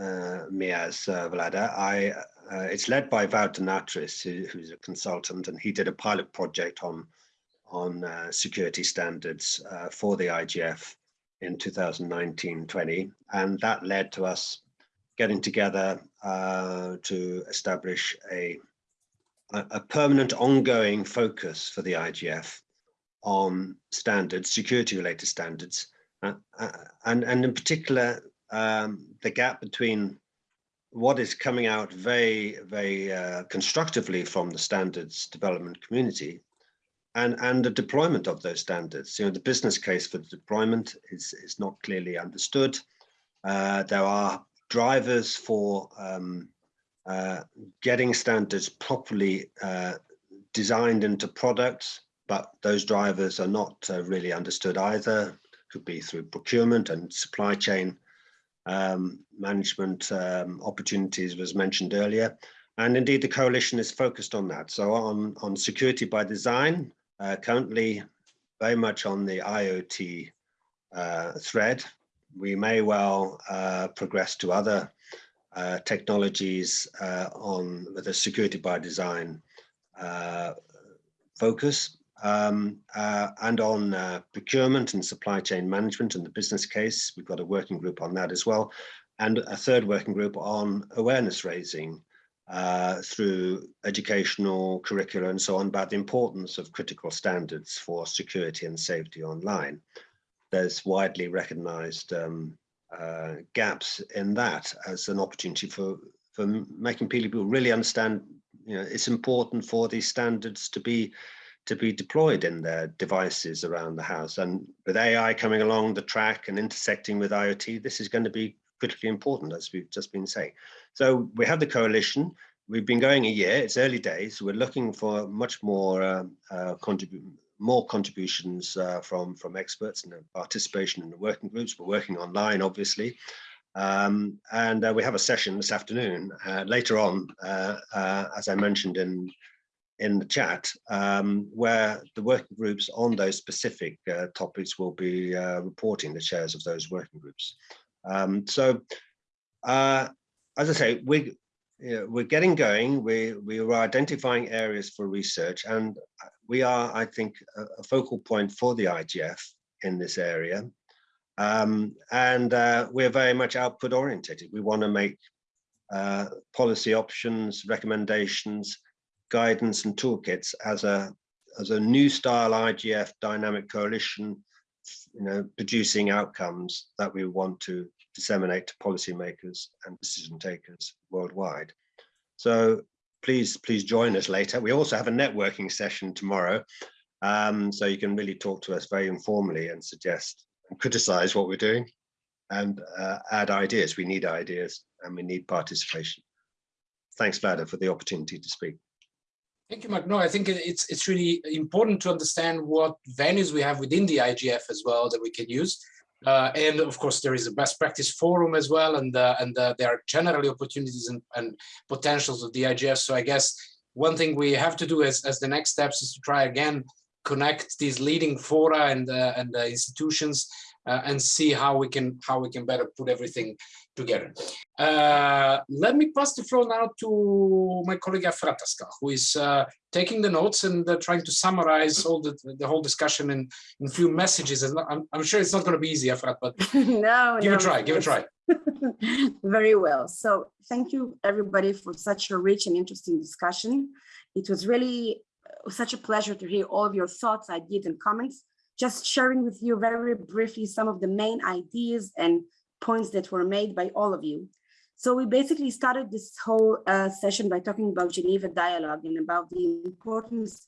uh, me as uh, Vlada. I, uh, it's led by Wout de Natris, who, who's a consultant, and he did a pilot project on, on uh, security standards uh, for the IGF in 2019-20, and that led to us getting together to establish a, a permanent ongoing focus for the IGF on standards, security related standards, uh, uh, and, and in particular, um, the gap between what is coming out very, very uh, constructively from the standards development community and, and the deployment of those standards. You know, the business case for the deployment is, is not clearly understood. Uh, there are drivers for um, uh, getting standards properly uh, designed into products, but those drivers are not uh, really understood either. Could be through procurement and supply chain um, management um, opportunities was mentioned earlier. And indeed, the coalition is focused on that. So on, on security by design, uh, currently very much on the IoT uh, thread. We may well uh, progress to other uh, technologies uh, on a security by design uh, focus um, and on procurement and supply chain management and the business case. We've got a working group on that as well. And a third working group on awareness raising uh, through educational curricula and so on about the importance of critical standards for security and safety online. There's widely recognized um, uh, gaps in that as an opportunity for, for making people really understand, you know, it's important for these standards to be to be deployed in their devices around the house. And with AI coming along the track and intersecting with IoT, this is going to be critically important, as we've just been saying. So we have the coalition. We've been going a year. It's early days. We're looking for much more uh, uh, contrib more contributions uh, from from experts and participation in the working groups. We're working online, obviously. Um, and uh, we have a session this afternoon uh, later on, uh, as I mentioned in in the chat, um, where the working groups on those specific topics will be reporting the chairs of those working groups. Um, so, uh, as I say, we we're getting going. We we are identifying areas for research, and we are, I think, a, a focal point for the IGF in this area. Um, and uh, we're very much output oriented. We want to make uh, policy options, recommendations, guidance, and toolkits as a as a new style IGF dynamic coalition you know, producing outcomes that we want to disseminate to policymakers and decision takers worldwide. So please, please join us later. We also have a networking session tomorrow. Um, so you can really talk to us very informally and suggest and criticize what we're doing and uh, add ideas. We need ideas and we need participation. Thanks, Vlada, for the opportunity to speak. Thank you, Mark. No, I think it's it's really important to understand what venues we have within the IGF as well that we can use. Uh, and of course, there is a best practice forum as well, and uh, and uh, there are generally opportunities and, and potentials of the IGF. So I guess one thing we have to do as, as the next steps is to try again connect these leading fora and uh, and uh, institutions uh, and see how we can how we can better put everything together. Uh, let me pass the floor now to my colleague Efrat Daskal, who is uh, taking the notes and uh, trying to summarize all the, the whole discussion in, in a few messages. And I'm, I'm sure it's not going to be easy, Efrat, but [LAUGHS] no, give no, it a try, give it a try. [LAUGHS] Very well. So thank you everybody for such a rich and interesting discussion. It was really uh, such a pleasure to hear all of your thoughts, ideas and comments. Just sharing with you very briefly some of the main ideas and points that were made by all of you. So we basically started this whole uh, session by talking about Geneva Dialogue and about the importance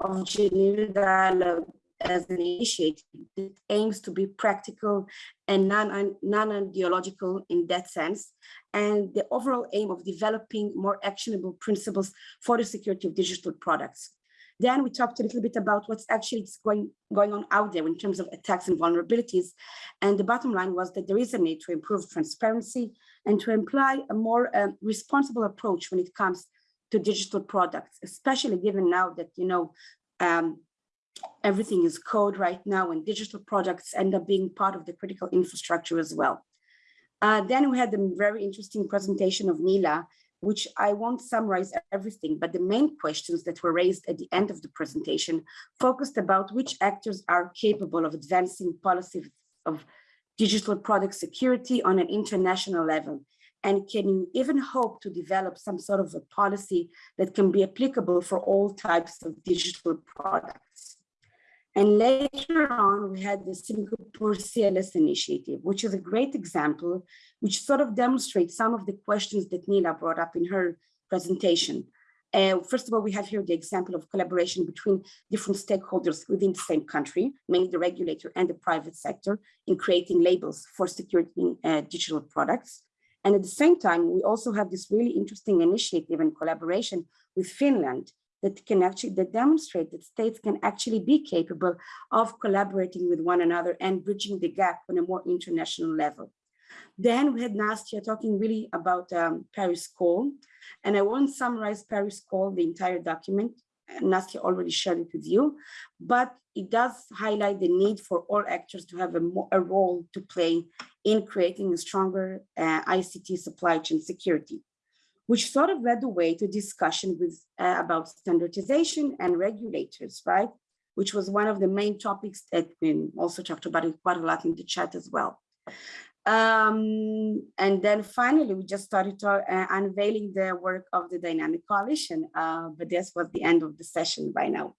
of Geneva Dialogue as an initiative that aims to be practical and non-ideological non in that sense, and the overall aim of developing more actionable principles for the security of digital products. Then we talked a little bit about what's actually going, going on out there in terms of attacks and vulnerabilities. And the bottom line was that there is a need to improve transparency and to imply a more um, responsible approach when it comes to digital products, especially given now that, you know, um, everything is code right now and digital products end up being part of the critical infrastructure as well. Uh, then we had the very interesting presentation of Nele which I won't summarize everything, but the main questions that were raised at the end of the presentation focused about which actors are capable of advancing policy of digital product security on an international level. And can you even hope to develop some sort of a policy that can be applicable for all types of digital products? And later on, we had the Singapore CLS initiative, which is a great example, which sort of demonstrates some of the questions that Nele brought up in her presentation. Uh, first of all, we have here the example of collaboration between different stakeholders within the same country, mainly the regulator and the private sector, in creating labels for security uh, digital products. And at the same time, we also have this really interesting initiative and collaboration with Finland that can actually that demonstrate that states can actually be capable of collaborating with one another and bridging the gap on a more international level. Then we had Nastya talking really about um, Paris Call, and I won't summarize Paris Call, the entire document. Nastya already shared it with you, but it does highlight the need for all actors to have a, a role to play in creating a stronger uh, ICT supply chain security, which sort of led the way to discussion with uh, about standardization and regulators, right? Which was one of the main topics that we also talked about it quite a lot in the chat as well. Um, and then finally, we just started to, uh, unveiling the work of the Dynamic Coalition, uh, but this was the end of the session by now.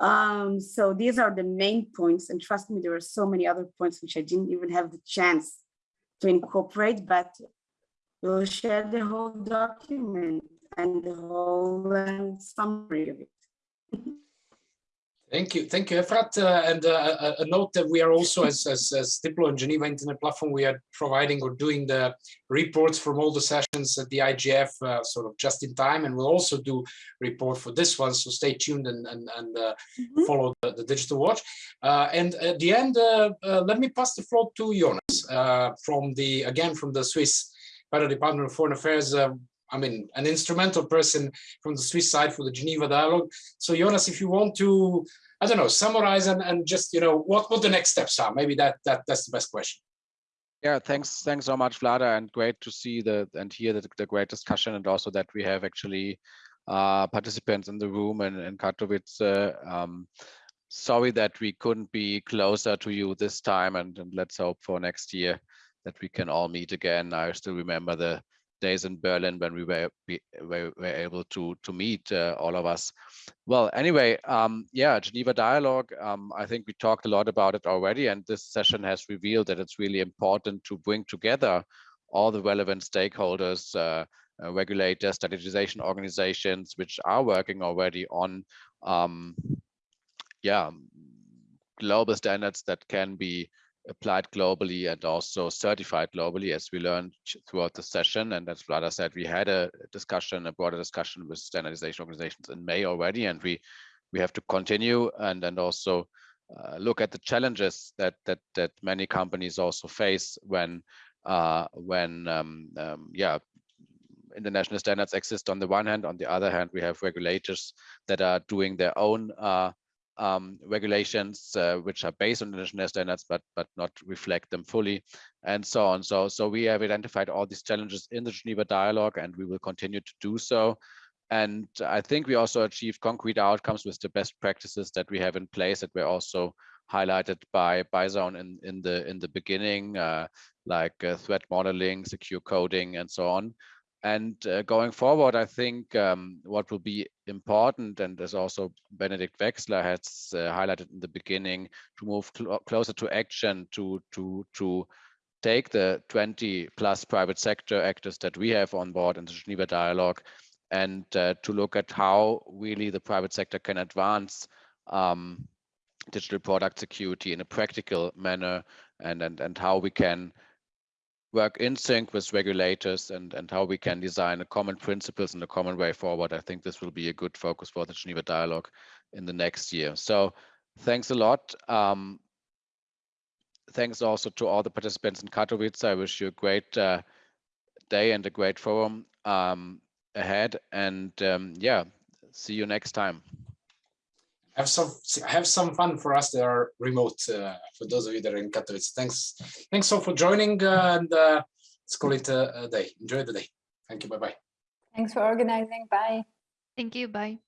Um, so these are the main points, and trust me, there are so many other points which I didn't even have the chance to incorporate, but we'll share the whole document and the whole um, summary of it. Thank you, thank you, Efrat. Uh, and uh, a, a note that we are also, as, as, as Diplo and Geneva Internet Platform, we are providing or doing the reports from all the sessions at the IGF uh, sort of just in time, and we'll also do report for this one. So stay tuned and and, and mm -hmm. follow the, the, Digital Watch. Uh, and at the end, uh, let me pass the floor to Jonas from the again from the Swiss Federal Department of Foreign Affairs. I mean, an instrumental person from the Swiss side for the Geneva dialogue. So Jonas, if you want to, I don't know, summarize and, and just, you know, what, what the next steps are, maybe that, that that's the best question. Yeah, thanks, thanks so much, Vlada, and great to see the and hear the, the great discussion, and also that we have actually uh, participants in the room and in Katowice. Uh, um, sorry that we couldn't be closer to you this time, and, and let's hope for next year that we can all meet again. I still remember the days in Berlin when we were we were, were able to to meet uh, all of us. Well, anyway, um, yeah, Geneva Dialogue. Um, I think we talked a lot about it already, and this session has revealed that it's really important to bring together all the relevant stakeholders, uh, uh, regulators, standardization organizations, which are working already on, um, yeah, global standards that can be applied globally and also certified globally, as we learned throughout the session. And as Vlada said, we had a discussion, a broader discussion with standardization organizations in May already, and we we have to continue and and also uh, look at the challenges that that that many companies also face when uh, when um, um, yeah international standards exist on the one hand on the other hand we have regulators that are doing their own uh, um, regulations uh, which are based on international standards but but not reflect them fully and so on. So so we have identified all these challenges in the geneva dialogue and we will continue to do so. And i think we also achieved concrete outcomes with the best practices that we have in place that were also highlighted by BI.ZONE in in the in the beginning uh, like uh, threat modeling secure coding and so on and uh, going forward, I think um, what will be important, and as also Benedikt Wechsler has uh, highlighted in the beginning, to move cl closer to action, to to to take the 20 plus private sector actors that we have on board in the Geneva dialogue, and uh, to look at how really the private sector can advance um, digital product security in a practical manner, and and and how we can work in sync with regulators and, and how we can design a common principles and a common way forward. I think this will be a good focus for the Geneva dialogue in the next year. So thanks a lot. Um, thanks also to all the participants in Katowice. I wish you a great uh, day and a great forum um, ahead. And um, yeah, see you next time have some have some fun for us that are remote. Uh, for those of you that are in Katowice, thanks thanks all for joining, uh, and uh, let's call it a, a day. Enjoy the day. Thank you. Bye bye. Thanks for organizing. Bye. Thank you. Bye.